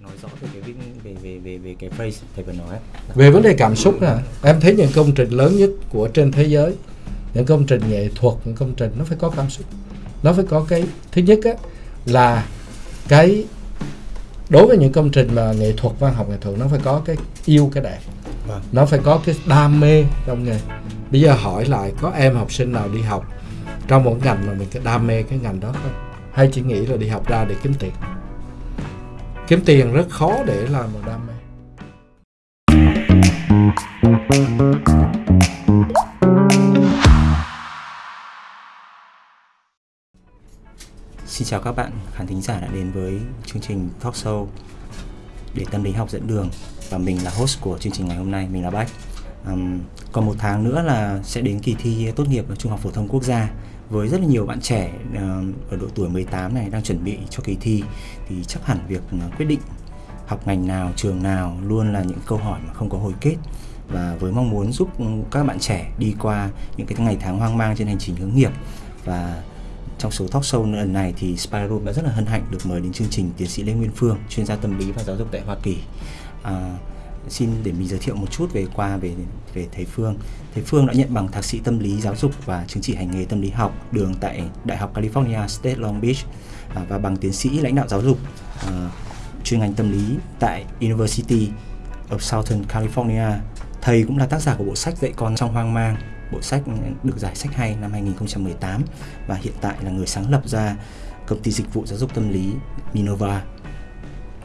nói rõ về cái về về về về cái phrase thầy vừa nói. Về vấn đề cảm xúc à em thấy những công trình lớn nhất của trên thế giới những công trình nghệ thuật những công trình nó phải có cảm xúc. Nó phải có cái thứ nhất á là cái đối với những công trình mà nghệ thuật văn học nghệ thuật nó phải có cái yêu cái đẹp. Vâng. nó phải có cái đam mê trong nghề. Bây giờ hỏi lại có em học sinh nào đi học trong một ngành mà mình cái đam mê cái ngành đó không? Hay chỉ nghĩ là đi học ra để kiếm tiền kiếm tiền rất khó để làm một đam mê. Xin chào các bạn khán thính giả đã đến với chương trình talk show để tâm lý học dẫn đường. Và mình là host của chương trình ngày hôm nay mình là Bách. Um, còn một tháng nữa là sẽ đến kỳ thi tốt nghiệp Trung học phổ thông quốc gia với rất là nhiều bạn trẻ ờ, ở độ tuổi 18 này đang chuẩn bị cho kỳ thi thì chắc hẳn việc ờ, quyết định học ngành nào, trường nào luôn là những câu hỏi mà không có hồi kết và với mong muốn giúp các bạn trẻ đi qua những cái ngày tháng hoang mang trên hành trình hướng nghiệp và trong số talk show lần này thì Spiral đã rất là hân hạnh được mời đến chương trình tiến sĩ Lê Nguyên Phương, chuyên gia tâm lý và giáo dục tại Hoa Kỳ. À, xin để mình giới thiệu một chút về qua về về thầy Phương. Thầy Phương đã nhận bằng thạc sĩ tâm lý giáo dục và chứng chỉ hành nghề tâm lý học đường tại Đại học California State Long Beach à, và bằng tiến sĩ lãnh đạo giáo dục à, chuyên ngành tâm lý tại University of Southern California. Thầy cũng là tác giả của bộ sách dạy con trong hoang mang bộ sách được giải sách hay năm 2018 và hiện tại là người sáng lập ra công ty dịch vụ giáo dục tâm lý Minova.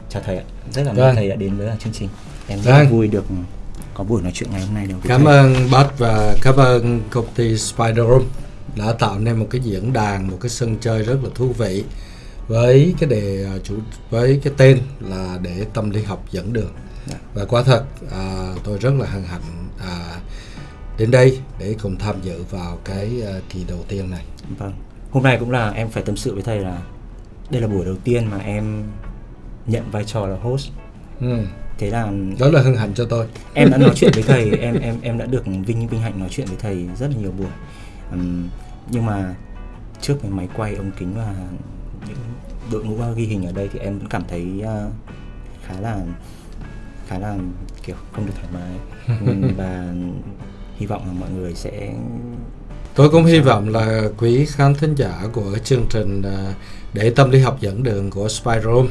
Chào thầy ạ, rất là mừng thầy đã đến với chương trình. Em rất Vâng. vui được có buổi nói chuyện ngày hôm nay được Cảm thầy. ơn Bách và cảm ơn công ty Spider Room đã tạo nên một cái diễn đàn, một cái sân chơi rất là thú vị với cái đề à, chủ với cái tên là để tâm lý học dẫn đường. Dạ. Và quả thật à, tôi rất là hân hạnh à, đến đây để cùng tham dự vào cái à, kỳ đầu tiên này. Vâng. Hôm nay cũng là em phải tâm sự với thầy là đây là buổi đầu tiên mà em nhận vai trò là host. Ừ. Thế là Đó là hân hạnh cho tôi. em đã nói chuyện với thầy em em em đã được vinh vinh hạnh nói chuyện với thầy rất là nhiều buổi. Ừm, nhưng mà trước cái máy quay ống kính và những đội ngũ ghi hình ở đây thì em vẫn cảm thấy ờ, khá là khá là kiểu không được thoải mái. Và hy vọng là mọi người sẽ Tôi cũng hy vọng là quý khán thính giả của chương trình à, để tâm lý học dẫn đường của Spiral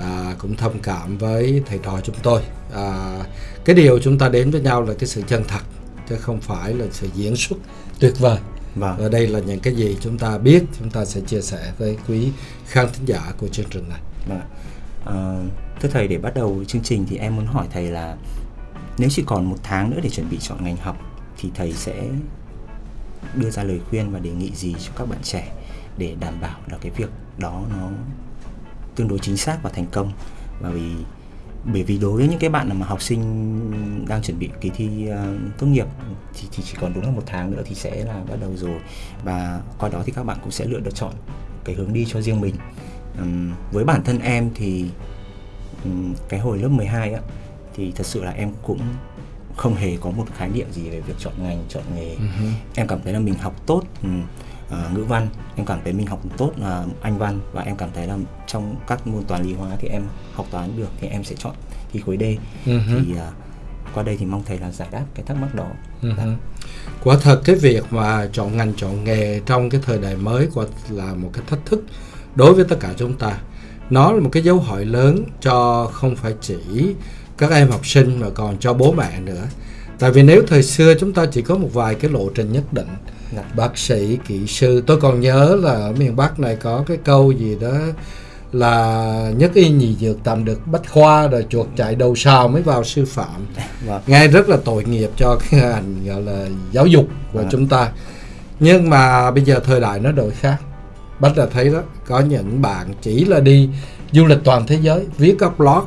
à, cũng thông cảm với thầy trò chúng tôi. À, cái điều chúng ta đến với nhau là cái sự chân thật chứ không phải là sự diễn xuất tuyệt vời. vâng Và đây là những cái gì chúng ta biết chúng ta sẽ chia sẻ với quý khán thính giả của chương trình này. Vâng. Ờ, thưa thầy để bắt đầu chương trình thì em muốn hỏi thầy là nếu chỉ còn một tháng nữa để chuẩn bị chọn ngành học thì thầy sẽ đưa ra lời khuyên và đề nghị gì cho các bạn trẻ để đảm bảo là cái việc đó nó tương đối chính xác và thành công. Và vì bởi vì đối với những cái bạn mà học sinh đang chuẩn bị kỳ thi ờ, tốt nghiệp thì, thì chỉ còn đúng là một tháng nữa thì sẽ là bắt đầu rồi. Và qua đó thì các bạn cũng sẽ lựa được chọn cái hướng đi cho riêng mình. Ừm, với bản thân em thì ừm, cái hồi lớp 12 á thì thật sự là em cũng không hề có một khái niệm gì về việc chọn ngành chọn nghề. Em cảm thấy là mình học tốt ừm, ờ, ngữ văn em cảm thấy mình học tốt là anh văn và em cảm thấy là trong các môn toán lý hóa thì em học toán được thì em sẽ chọn thi khối D hứ. thì à, qua đây thì mong thầy là giải đáp cái thắc mắc đó hứ. Quả thật cái việc mà chọn ngành chọn nghề trong cái thời đại mới quả là một cái thách thức đối với tất cả chúng ta. Nó là một cái dấu hỏi lớn cho không phải chỉ các em học sinh mà còn cho bố mẹ nữa. Tại vì nếu thời xưa chúng ta chỉ có một vài cái lộ trình nhất định Dạ. bác sĩ, kỹ sư. Tôi còn nhớ là ở miền Bắc này có cái câu gì đó là nhất y nhì dược tạm được bách khoa rồi chuột chạy đầu sào mới vào sư phạm vâng nghe rất là tội nghiệp cho cái ngành gọi là giáo dục của Vâng. chúng ta nhưng mà bây giờ thời đại nó đổi khác bách là thấy đó có những bạn chỉ là đi du lịch toàn thế giới viết các blog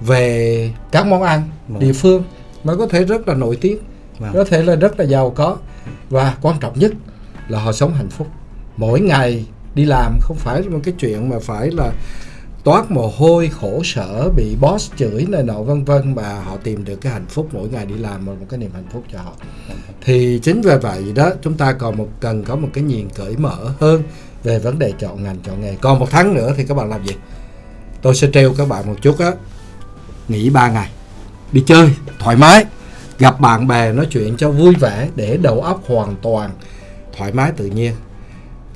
về các món ăn Vâng. địa phương nó có thể rất là nổi tiếng Vâng. có thể là rất là giàu có và quan trọng nhất là họ sống hạnh phúc. Mỗi ngày đi làm không phải một cái chuyện mà phải là toát mồ hôi, khổ sở, bị boss chửi này nọ, vân vân, mà họ tìm được cái hạnh phúc mỗi ngày đi làm là một cái niềm hạnh phúc cho họ. Thì chính vì vậy đó, chúng ta còn một, cần có một cái nhìn cởi mở hơn về vấn đề chọn ngành, chọn nghề. Còn một tháng nữa thì các bạn làm gì? Tôi sẽ treo các bạn một chút á. Nghỉ ba ngày. Đi chơi thoải mái gặp bạn bè nói chuyện cho vui vẻ để đầu óc hoàn toàn, thoải mái tự nhiên.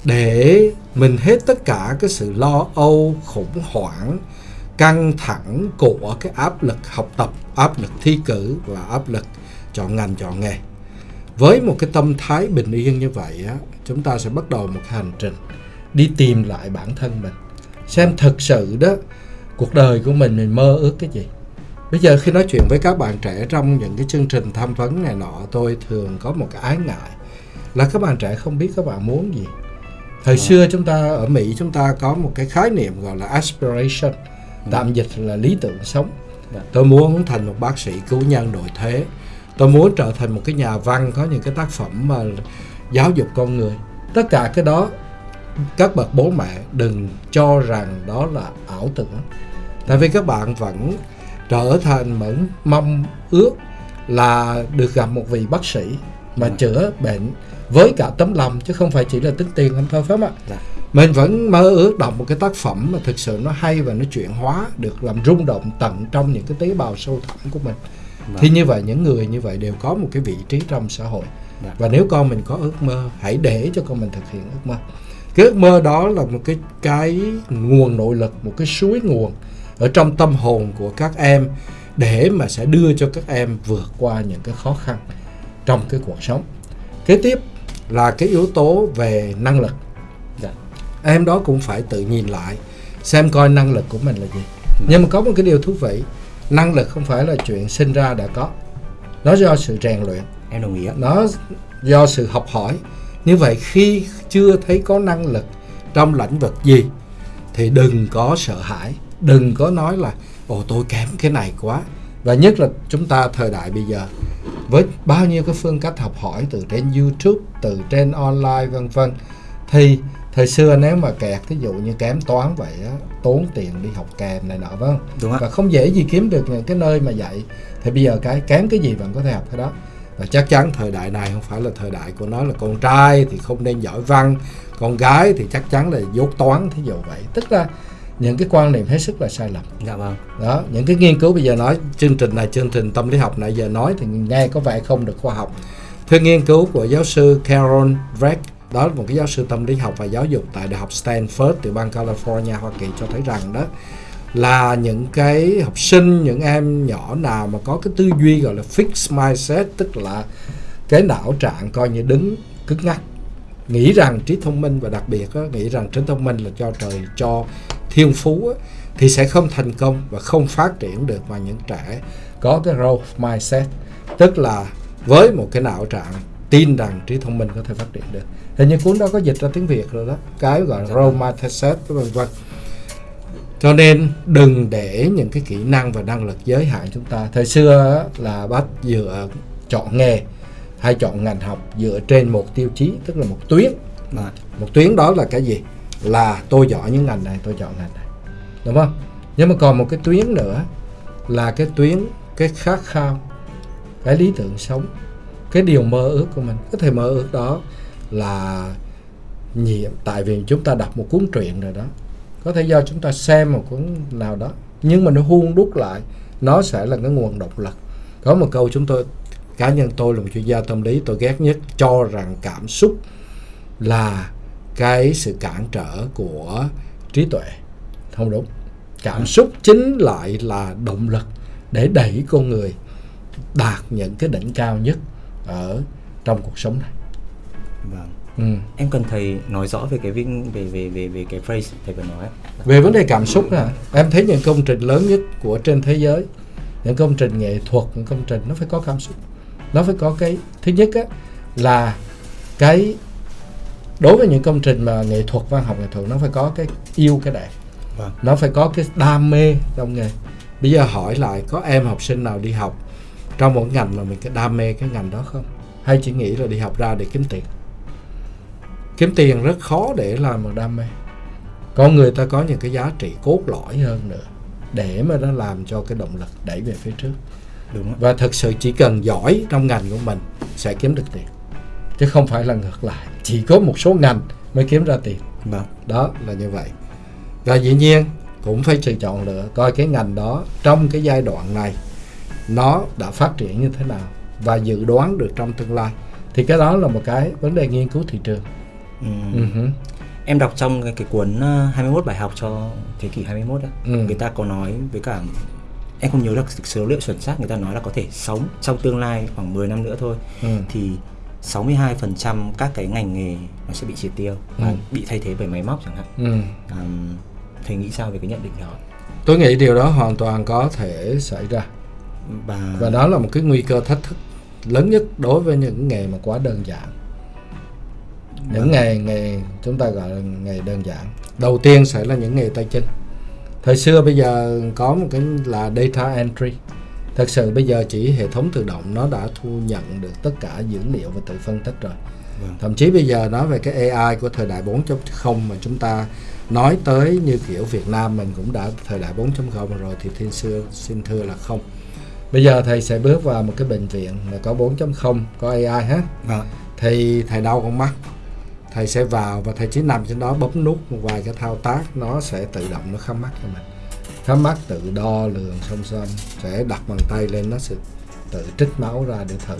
Để mình hết tất cả cái sự lo âu, khủng hoảng, căng thẳng của cái áp lực học tập, áp lực thi cử và áp lực chọn ngành chọn nghề. Với một cái tâm thái bình yên như vậy á, chúng ta sẽ bắt đầu một hành trình đi tìm lại bản thân mình, xem thực sự đó, cuộc đời của mình mình mơ ước cái gì bây giờ khi nói chuyện với các bạn trẻ trong những cái chương trình tham vấn này nọ tôi thường có một cái ái ngại là các bạn trẻ không biết các bạn muốn gì. Thời à. xưa chúng ta ở mỹ chúng ta có một cái khái niệm gọi là aspiration tạm dịch là lý tưởng sống. Dạ. tôi muốn thành một bác sĩ cứu nhân đổi thế. Tôi muốn trở thành một cái nhà văn có những cái tác phẩm mà giáo dục con người. Tất cả cái đó các bậc bố mẹ đừng cho rằng đó là ảo tưởng. Tại vì các bạn vẫn trở thành mẫn mong ước là được gặp một vị bác sĩ mà ừ. chữa bệnh với cả tấm lòng chứ không phải chỉ là tính tiền không thôi phải không ạ dạ. mình vẫn mơ ước đọc một cái tác phẩm mà thực sự nó hay và nó chuyển hóa được làm rung động tận trong những cái tế bào sâu thẳm của mình dạ. thì như vậy những người như vậy đều có một cái vị trí trong xã hội dạ. và nếu con mình có ước mơ hãy để cho con mình thực hiện ước mơ cái ước mơ đó là một cái cái nguồn nội lực một cái suối nguồn ở trong tâm hồn của các em để mà sẽ đưa cho các em vượt qua những cái khó khăn trong cái cuộc sống. Kế tiếp là cái yếu tố về năng lực. Dạ. em đó cũng phải tự nhìn lại xem coi năng lực của mình là gì. Dạ. nhưng mà có một cái điều thú vị năng lực không phải là chuyện sinh ra đã có. Nó do sự rèn luyện. Em đồng ý nó do sự học hỏi. Như vậy khi chưa thấy có năng lực trong lĩnh vực gì thì đừng có sợ hãi đừng có nói là ồ tôi kém cái này quá. Và nhất là chúng ta thời đại bây giờ với bao nhiêu cái phương cách học hỏi từ trên YouTube từ trên online vân vân thì thời xưa nếu mà kẹt ví dụ như kém toán vậy á tốn tiền đi học kèm này nọ vâng. Đúng và không dễ gì kiếm được những cái nơi mà dạy. Thì bây giờ cái kém cái gì vẫn có thể học cái đó. Và chắc chắn thời đại này không phải là thời đại của nó là con trai thì không nên giỏi văn con gái thì chắc chắn là dốt toán thí dụ vậy. Tức là những cái quan niệm hết sức là sai lầm. Dạ vâng. Đó những cái nghiên cứu bây giờ nói chương trình này chương trình tâm lý học này giờ nói thì nghe có vẻ không được khoa học. Theo nghiên cứu của giáo sư Carol Dweck đó là một cái giáo sư tâm lý học và giáo dục tại đại học Stanford từ bang California Hoa Kỳ cho thấy rằng đó là những cái học sinh những em nhỏ nào mà có cái tư duy gọi là fixed mindset tức là cái não trạng coi như đứng cứng ngắc nghĩ rằng trí thông minh và đặc biệt đó, nghĩ rằng trí thông minh là cho trời cho thiên phú á, thì sẽ không thành công và không phát triển được mà những trẻ có cái growth mindset. Tức là với một cái não trạng tin rằng trí thông minh có thể phát triển được. Hình như cuốn đó có dịch ra tiếng việt rồi đó. Cái gọi là growth mindset vân vân. Cho nên đừng để những cái kỹ năng và năng lực giới hạn chúng ta. Thời xưa là bắt dựa chọn nghề hay chọn ngành học dựa trên một tiêu chí tức là một tuyến. Một tuyến đó là cái gì là tôi giỏi những ngành này, tôi chọn ngành này. Đúng không? Nhưng mà còn một cái tuyến nữa là cái tuyến, cái khát khao, cái lý tưởng sống, cái điều mơ ước của mình. Có thể mơ ước đó là nhiệm, tại vì chúng ta đọc một cuốn truyện rồi đó. Có thể do chúng ta xem một cuốn nào đó, nhưng mà nó huôn đúc lại, nó sẽ là cái nguồn động lực. Có một câu chúng tôi, cá nhân tôi là một chuyên gia tâm lý, tôi ghét nhất cho rằng cảm xúc là cái sự cản trở của trí tuệ. Không đúng. Cảm xúc chính lại là động lực để đẩy con người đạt những cái đỉnh cao nhất ở trong cuộc sống này. Vâng. Ừ. em cần thầy nói rõ về cái về về về về cái phrase thầy vừa nói về vấn đề cảm xúc à em thấy những công trình lớn nhất của trên thế giới những công trình nghệ thuật những công trình nó phải có cảm xúc. Nó phải có cái thứ nhất á là cái đối với những công trình mà nghệ thuật văn học nghệ thuật nó phải có cái yêu cái đẹp. Vâng. nó phải có cái đam mê trong nghề. Bây giờ hỏi lại có em học sinh nào đi học trong một ngành mà mình cái đam mê cái ngành đó không? Hay chỉ nghĩ là đi học ra để kiếm tiền? Kiếm tiền rất khó để làm một đam mê. Con người ta có những cái giá trị cốt lõi hơn nữa để mà nó làm cho cái động lực đẩy về phía trước. Đúng và thực sự chỉ cần giỏi trong ngành của mình sẽ kiếm được tiền chứ không phải là ngược lại chỉ có một số ngành mới kiếm ra tiền vâng. đó là như vậy và dĩ nhiên cũng phải sự chọn lựa coi cái ngành đó trong cái giai đoạn này nó đã phát triển như thế nào và dự đoán được trong tương lai thì cái đó là một cái vấn đề nghiên cứu thị trường Ừ. uh-huh. Em đọc trong cái, cái cuốn ờ, 21 bài học cho thế kỷ 21 á, Ừ. người ta có nói với cả em không nhớ được số liệu chuẩn xác người ta nói là có thể sống trong tương lai khoảng 10 năm nữa thôi Ừ. thì 62% các cái ngành nghề nó sẽ bị triệt tiêu và Ừ. bị thay thế bởi máy móc chẳng hạn. Ừ. Um, thầy nghĩ sao về cái nhận định đó? tôi nghĩ điều đó hoàn toàn có thể xảy ra Và, và đó là một cái nguy cơ thách thức lớn nhất đối với những nghề mà quá đơn giản những nghề nghề chúng ta gọi là nghề đơn giản đầu tiên sẽ là những nghề tay chân thời xưa bây giờ có một cái là data entry thật sự bây giờ chỉ hệ thống tự động nó đã thu nhận được tất cả dữ liệu và tự phân tích rồi. Vâng. thậm chí bây giờ nói về cái AI của thời đại 4.0 mà chúng ta nói tới như kiểu Việt Nam mình cũng đã thời đại 4.0 rồi thì thiên xưa xin thưa là không. Bây giờ thầy sẽ bước vào một cái bệnh viện mà có 4.0 có AI hết. Vâng. thì thầy đau con mắt. Thầy sẽ vào và thầy chỉ nằm trên đó bấm nút một vài cái thao tác nó sẽ tự động nó khám mắt cho mình khám mắt tự đo lường song song, sẽ đặt bàn tay lên, nó sẽ tự trích máu ra để thử.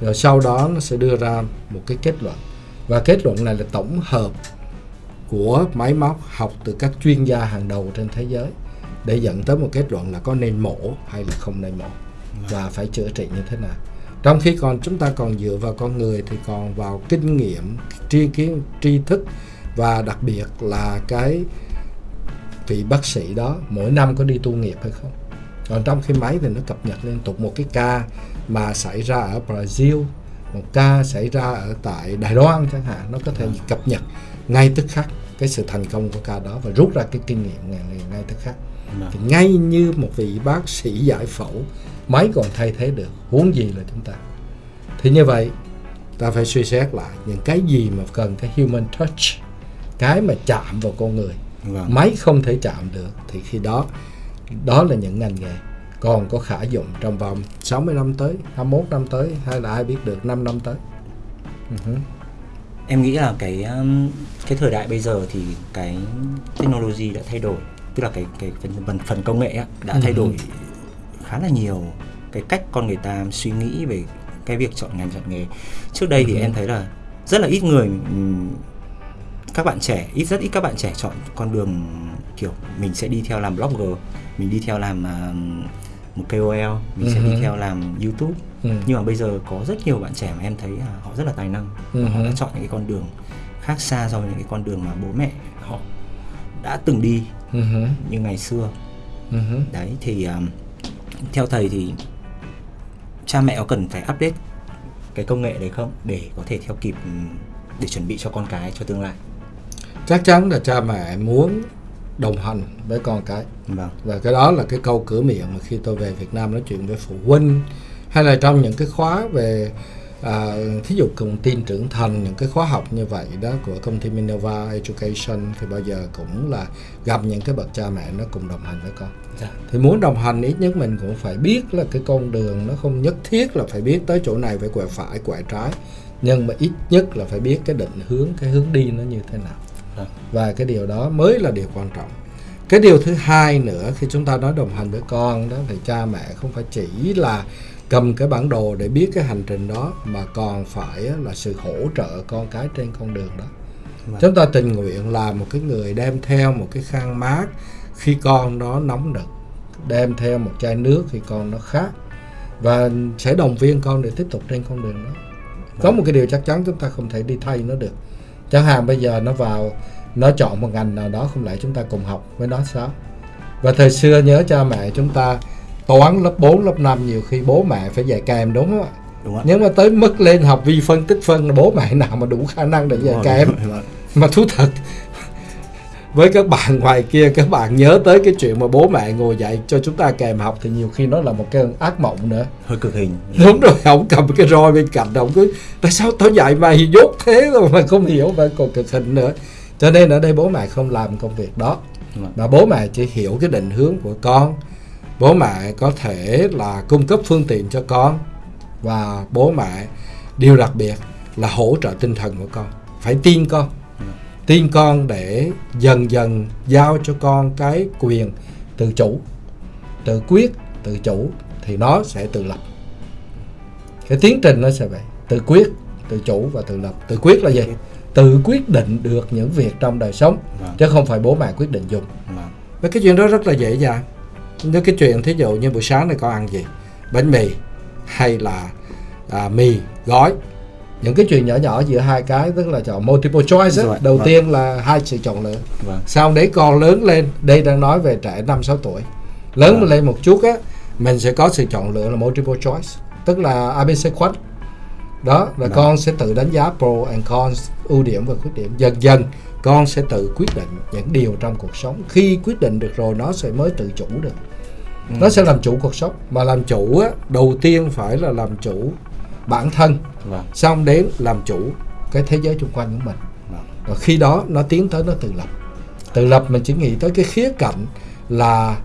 Rồi sau đó nó sẽ đưa ra một cái kết luận. Và kết luận này là tổng hợp của máy móc học từ các chuyên gia hàng đầu trên thế giới để dẫn tới một kết luận là có nên mổ hay là không nên mổ và phải chữa trị như thế nào. Trong khi còn chúng ta còn dựa vào con người thì còn vào kinh nghiệm, tri kiến, tri thức và đặc biệt là cái vị bác sĩ đó mỗi năm có đi tu nghiệp hay không? Còn trong khi máy thì nó cập nhật liên tục một cái ca mà xảy ra ở Brazil một ca xảy ra ở tại Đài Loan chẳng hạn nó có thể cập nhật ngay tức khắc cái sự thành công của ca đó và rút ra cái kinh nghiệm ngay, ngay tức khắc. Vâng. thì ngay như một vị bác sĩ giải phẫu máy còn thay thế được huống gì là chúng ta? Thì như vậy ta phải suy xét lại những cái gì mà cần cái human touch cái mà chạm vào con người Vâng. máy không thể chạm được thì khi đó đó là những ngành nghề còn có khả dụng trong vòng 60 năm tới 21 năm tới hay là ai biết được 5 năm tới Ừ Em nghĩ là cái um, cái thời đại bây giờ thì cái technology đã thay đổi, tức là cái cái phần phần, công nghệ đã thay Ừ. đổi khá là nhiều cái cách con người ta suy nghĩ về cái việc chọn ngành chọn nghề. Trước đây thì Ừ. em thấy là rất là ít người các bạn trẻ ít rất ít các bạn trẻ chọn con đường kiểu mình sẽ đi theo làm blogger, mình đi theo làm à, một KOL, mình sẽ Ừ. đi theo làm YouTube. Ừ. Nhưng mà bây giờ có rất nhiều bạn trẻ mà em thấy là họ rất là tài năng Ừ và họ đã chọn những cái con đường khác xa so với những cái con đường mà bố mẹ họ đã từng đi Ừ hứ. như ngày xưa Ừ hứ. đấy thì um, theo thầy thì cha mẹ có cần phải update cái công nghệ đấy không để có thể theo kịp để chuẩn bị cho con cái cho tương lai chắc chắn là cha mẹ muốn đồng hành với con cái. Vâng. Và cái đó là cái câu cửa miệng mà khi tôi về Việt Nam nói chuyện với phụ huynh hay là trong những cái khóa về à, thí dụ cùng tin trưởng thành những cái khóa học như vậy đó của công ty Minerva Education thì bao giờ cũng là gặp những cái bậc cha mẹ nó cùng đồng hành với con. Dạ. Thì muốn đồng hành ít nhất mình cũng phải biết là cái con đường nó không nhất thiết là phải biết tới chỗ này phải quẹo phải quẹo trái nhưng mà ít nhất là phải biết cái định hướng cái hướng đi nó như thế nào và cái điều đó mới là điều quan trọng. Cái điều thứ hai nữa khi chúng ta nói đồng hành với con đó thì cha mẹ không phải chỉ là cầm cái bản đồ để biết cái hành trình đó mà còn phải là sự hỗ trợ con cái trên con đường đó. Vâng. chúng ta tình nguyện là một cái người đem theo một cái khăn mát khi con nó nóng nực đem theo một chai nước khi con nó khát và sẽ động viên con để tiếp tục trên con đường đó. Có một cái điều chắc chắn chúng ta không thể đi thay nó được chẳng hạn bây giờ nó vào nó chọn một ngành nào đó không lẽ chúng ta cùng học với nó sao? Và thời xưa nhớ cha mẹ chúng ta toán lớp 4, lớp 5 nhiều khi bố mẹ phải dạy kèm đúng không ạ? Đúng ạ. Nhưng mà tới mức lên học vi phân tích phân bố mẹ nào mà đủ khả năng để dạy kèm mà thú thật với các bạn ngoài kia các bạn nhớ tới cái chuyện mà bố mẹ ngồi dạy cho chúng ta kèm học thì nhiều khi nó là một cái ác mộng nữa. Hơi cực hình. Đúng rồi ông cầm cái roi bên cạnh ông cứ tại sao tao dạy mày dốt thế rồi mà không hiểu và còn cực hình nữa? Cho nên ở đây bố mẹ không làm công việc đó. Mà bố mẹ chỉ hiểu cái định hướng của con. Bố mẹ có thể là cung cấp phương tiện cho con. Và bố mẹ điều đặc biệt là hỗ trợ tinh thần của con. Phải tin con tin con để dần dần giao cho con cái quyền tự chủ. Tự quyết tự chủ thì nó sẽ tự lập. Cái tiến trình nó sẽ vậy. Tự quyết tự chủ và tự lập. Tự quyết là gì? Tự quyết. Định được những việc trong đời sống Vâng. chứ không phải bố mẹ quyết định dùng. Vâng. Mấy cái chuyện đó rất là dễ dàng. Như cái chuyện thí dụ như buổi sáng này con ăn gì? Bánh mì hay là à, mì gói Những cái chuyện nhỏ nhỏ giữa hai cái Tức là chọn multiple choice. Rồi, Đầu vâng. tiên là hai sự chọn lựa Vâng. Sau đấy con lớn lên Đây đang nói về trẻ 5-6 tuổi Lớn Vâng. lên một chút á Mình sẽ có sự chọn lựa là multiple choice Tức là ABC khuất đó là Vâng. con sẽ tự đánh giá pro and cons ưu điểm và khuyết điểm dần dần con sẽ tự quyết định những điều trong cuộc sống khi quyết định được rồi nó sẽ mới tự chủ được Ừ. nó sẽ làm chủ cuộc sống mà làm chủ á đầu tiên phải là làm chủ bản thân Vâng. xong đến làm chủ cái thế giới xung quanh của mình Vâng. và khi đó nó tiến tới nó tự lập tự lập mình chỉ nghĩ tới cái khía cạnh là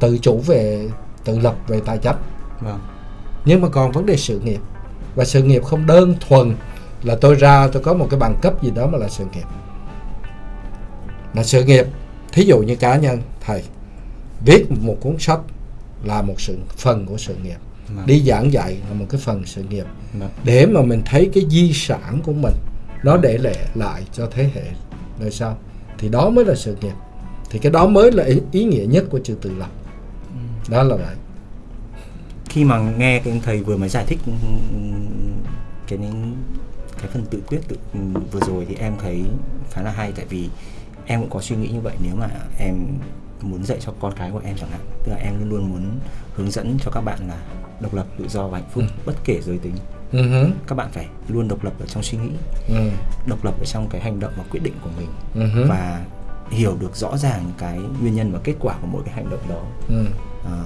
tự chủ về tự lập về tài chính Vâng. nhưng mà còn vấn đề sự nghiệp và sự nghiệp không đơn thuần là tôi ra tôi có một cái bằng cấp gì đó mà là sự nghiệp là sự nghiệp thí dụ như cá nhân thầy viết một cuốn sách là một sự phần của sự nghiệp Vâng. đi giảng dạy là một cái phần sự nghiệp. Vâng. để mà mình thấy cái di sản của mình nó để lại lại cho thế hệ. Đời sau thì đó mới là sự nghiệp. Thì cái đó mới là ý, ý nghĩa nhất của chữ tự lập. Đó là vậy. Khi mà nghe cái thầy vừa mới giải thích cái cái phần tự quyết tự vừa rồi thì em thấy khá là hay. Tại vì em cũng có suy nghĩ như vậy. Nếu mà em muốn dạy cho con cái của em chẳng hạn tức là em luôn luôn muốn hướng dẫn cho các bạn là độc lập tự do và hạnh phúc bất kể giới tính. Ừ hứ, các bạn phải luôn độc lập ở trong suy nghĩ ừ, độc lập ở trong cái hành động và quyết định của mình ừ hứ, và hiểu được rõ ràng cái nguyên nhân và kết quả của mỗi cái hành động đó. Ừ. Ờ,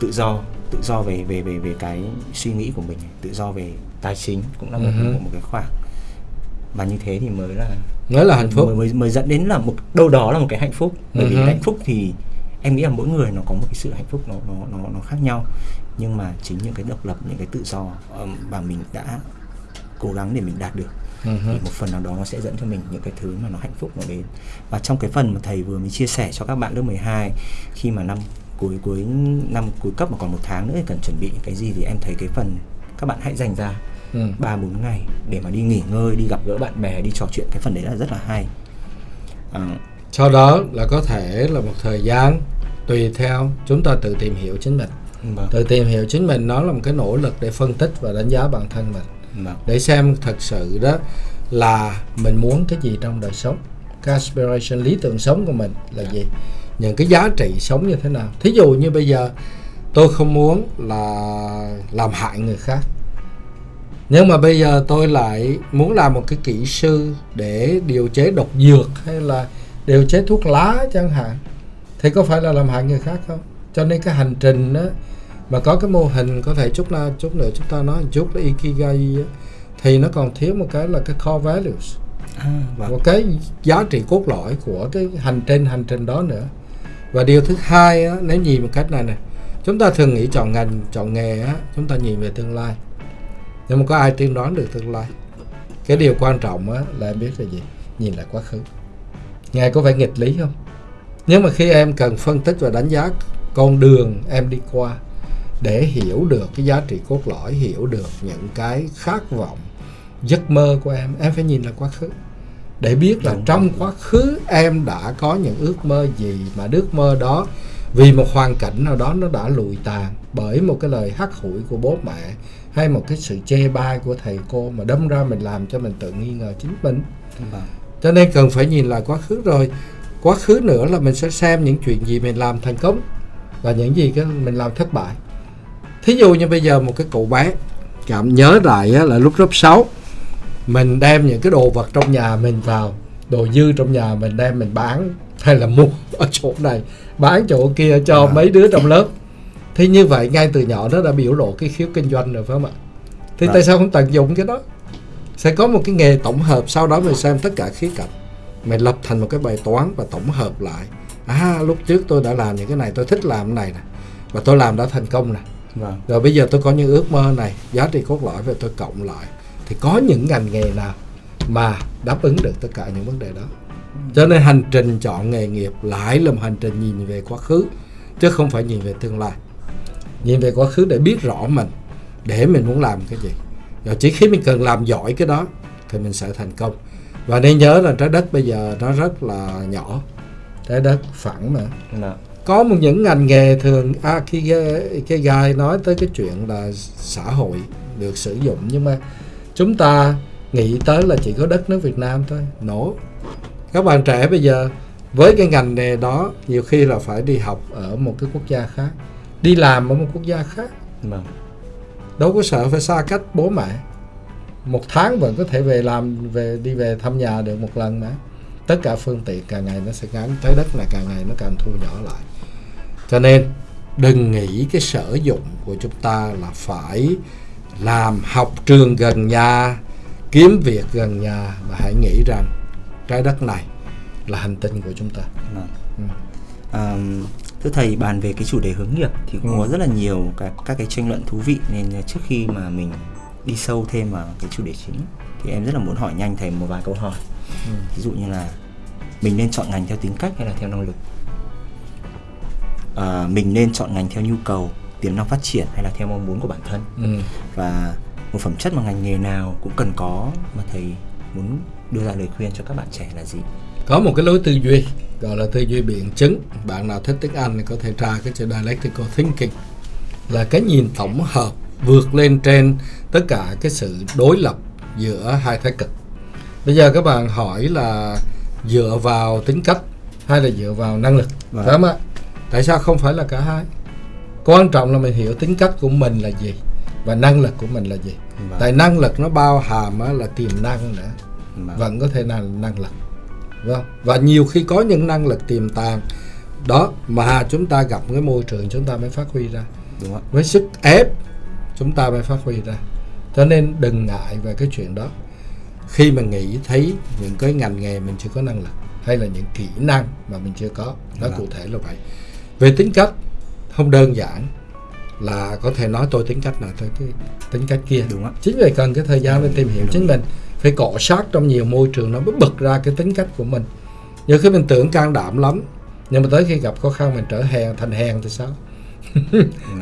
tự do tự do về về về về cái suy nghĩ của mình tự do về tài chính cũng là một Ừ hứ. một, một cái khoản và như thế thì mới là mới là hạnh phúc. Mới, mới mới dẫn đến là một đâu đó là một cái hạnh phúc. Bởi vì Ừ hứ. hạnh phúc thì em nghĩ là mỗi người nó có một cái sự hạnh phúc nó nó nó nó khác nhau nhưng mà chính những cái độc lập những cái tự do mà mình đã cố gắng để mình đạt được Ừ hứ. thì một phần nào đó nó sẽ dẫn cho mình những cái thứ mà nó hạnh phúc nó đến. Và trong cái phần mà thầy vừa mới chia sẻ cho các bạn lớp 12 khi mà năm cuối cuối năm cuối cấp mà còn một tháng nữa thì cần chuẩn bị cái gì thì em thấy cái phần các bạn hãy dành ra Ừ. ba bốn ngày để mà đi nghỉ ngơi đi gặp gỡ bạn bè đi trò chuyện. Cái phần đấy là rất là hay. À, sau đó là có thể là một thời gian tùy theo chúng ta tự tìm hiểu chính mình vâng, tự tìm hiểu chính mình nó là một cái nỗ lực để phân tích và đánh giá bản thân mình. Vâng, để xem thật sự đó là mình muốn cái gì trong đời sống. Cái aspiration lý tưởng sống của mình là gì? Những cái giá trị sống như thế nào? Thí dụ như bây giờ tôi không muốn là làm hại người khác. Nhưng mà bây giờ tôi lại muốn làm một cái kỹ sư để điều chế độc dược hay là điều chế thuốc lá chẳng hạn. Thì có phải là làm hại người khác không? Cho nên cái hành trình á mà có cái mô hình có thể chút nào chút nữa chúng ta nói chút là ikigai thì nó còn thiếu một cái là cái core values. À, vâng, một cái giá trị cốt lõi của cái hành trên hành trình đó nữa. Và điều thứ hai á, nếu nhìn một cách này này chúng ta thường nghĩ chọn ngành chọn nghề á, chúng ta nhìn về tương lai. Nhưng mà có ai tiên đoán được tương lai cái điều quan trọng á, là em biết là gì? Nhìn lại quá khứ. Ngài có vẻ nghịch lý không? Nhưng mà khi em cần phân tích và đánh giá con đường em đi qua để hiểu được cái giá trị cốt lõi hiểu được những cái khát vọng giấc mơ của em em phải nhìn lại quá khứ. Để biết là Đúng. trong quá khứ em đã có những ước mơ gì mà ước mơ đó vì một hoàn cảnh nào đó nó đã lụi tàn bởi một cái lời hắt hủi của bố mẹ hay một cái sự chê bai của thầy cô mà đâm ra mình làm cho mình tự nghi ngờ chính mình. Cho nên cần phải nhìn lại quá khứ rồi. Quá khứ nữa là mình sẽ xem những chuyện gì mình làm thành công và những gì cái mình làm thất bại thí dụ như bây giờ một cái cậu bé cảm nhớ lại là lúc lớp 6 mình đem những cái đồ vật trong nhà mình vào đồ dư trong nhà mình đem mình bán hay là mua ở chỗ này bán chỗ kia cho À. mấy đứa trong lớp. Thì như vậy ngay từ nhỏ nó đã biểu lộ cái khiếu kinh doanh rồi phải không ạ? Thì Vâng. tại sao không tận dụng cái đó? Sẽ có một cái nghề tổng hợp sau đó mình xem tất cả khía cạnh. Mình lập thành một cái bài toán và tổng hợp lại. À lúc trước tôi đã làm những cái này tôi thích làm cái này nè và tôi làm đã thành công nè vâng, rồi bây giờ tôi có những ước mơ này. Giá trị cốt lõi và tôi cộng lại. Thì có những ngành nghề nào mà đáp ứng được tất cả những vấn đề đó? Cho nên hành trình chọn nghề nghiệp lại là một hành trình nhìn về quá khứ chứ không phải nhìn về tương lai. Nhìn về quá khứ để biết rõ mình để mình muốn làm cái gì. Rồi chỉ khi mình cần làm giỏi cái đó thì mình sẽ thành công. Và nên nhớ là trái đất bây giờ nó rất là nhỏ. Trái đất phẳng mà. Dạ. Có một những ngành nghề thường à, khi cái, gai nói tới cái chuyện là xã hội được sử dụng nhưng mà chúng ta nghĩ tới là chỉ có đất nước Việt Nam thôi. Nổ. Các bạn trẻ bây giờ với cái ngành nghề đó nhiều khi là phải đi học ở một cái quốc gia khác đi làm ở một quốc gia khác. Vâng. đâu có sợ phải xa cách bố mẹ. Một tháng vẫn có thể về làm về đi về thăm nhà được một lần mà. Tất cả phương tiện càng ngày nó sẽ ngắn trái đất này càng ngày nó càng thu nhỏ lại cho nên đừng nghĩ cái sở dụng của chúng ta là phải làm học trường gần nhà kiếm việc gần nhà mà hãy nghĩ rằng trái đất này là hành tinh của chúng ta Vâng. Ừ. À, thưa thầy bàn về cái chủ đề hướng nghiệp thì cũng Ừ. có rất là nhiều các các cái tranh luận thú vị nên trước khi mà mình đi sâu thêm vào cái chủ đề chính thì em rất là muốn hỏi nhanh thầy một vài câu hỏi. Ừ. Ví dụ như là mình nên chọn ngành theo tính cách hay là theo năng lực? À, mình nên chọn ngành theo nhu cầu, tiềm năng phát triển hay là theo mong muốn của bản thân? ừ. Và một phẩm chất mà ngành nghề nào cũng cần có mà thầy muốn đưa ra lời khuyên cho các bạn trẻ là gì? có một cái lối tư duy gọi là tư duy biện chứng bạn nào thích tiếng Anh thì có thể tra cái chữ dialectical thinking là cái nhìn tổng hợp vượt lên trên tất cả cái sự đối lập giữa hai thái cực bây giờ các bạn hỏi là dựa vào tính cách hay là dựa vào năng lực Vâng. phải không ạ tại sao không phải là cả hai? Quan trọng là mình hiểu tính cách của mình là gì và năng lực của mình là gì. Vâng. tại năng lực nó bao hàm là tiềm năng nữa. Vâng. vẫn có thể là năng lực vâng và nhiều khi có những năng lực tiềm tàng đó mà chúng ta gặp cái môi trường chúng ta mới phát huy ra. Đúng với sức ép chúng ta mới phát huy ra. Cho nên đừng ngại về cái chuyện đó. Khi mà nghĩ thấy những cái ngành nghề mình chưa có năng lực hay là những kỹ năng mà mình chưa có nó Vâng. cụ thể là vậy về tính cách không đơn giản là có thể nói tôi tính cách nào tôi cái tính cách kia. Đúng ạ. chính vì cần cái thời gian để tìm hiểu chính mình phải cọ sát trong nhiều môi trường nó mới bật ra cái tính cách của mình. Nhiều khi mình tưởng can đảm lắm nhưng mà tới khi gặp khó khăn mình trở hèn thành hèn thì sao?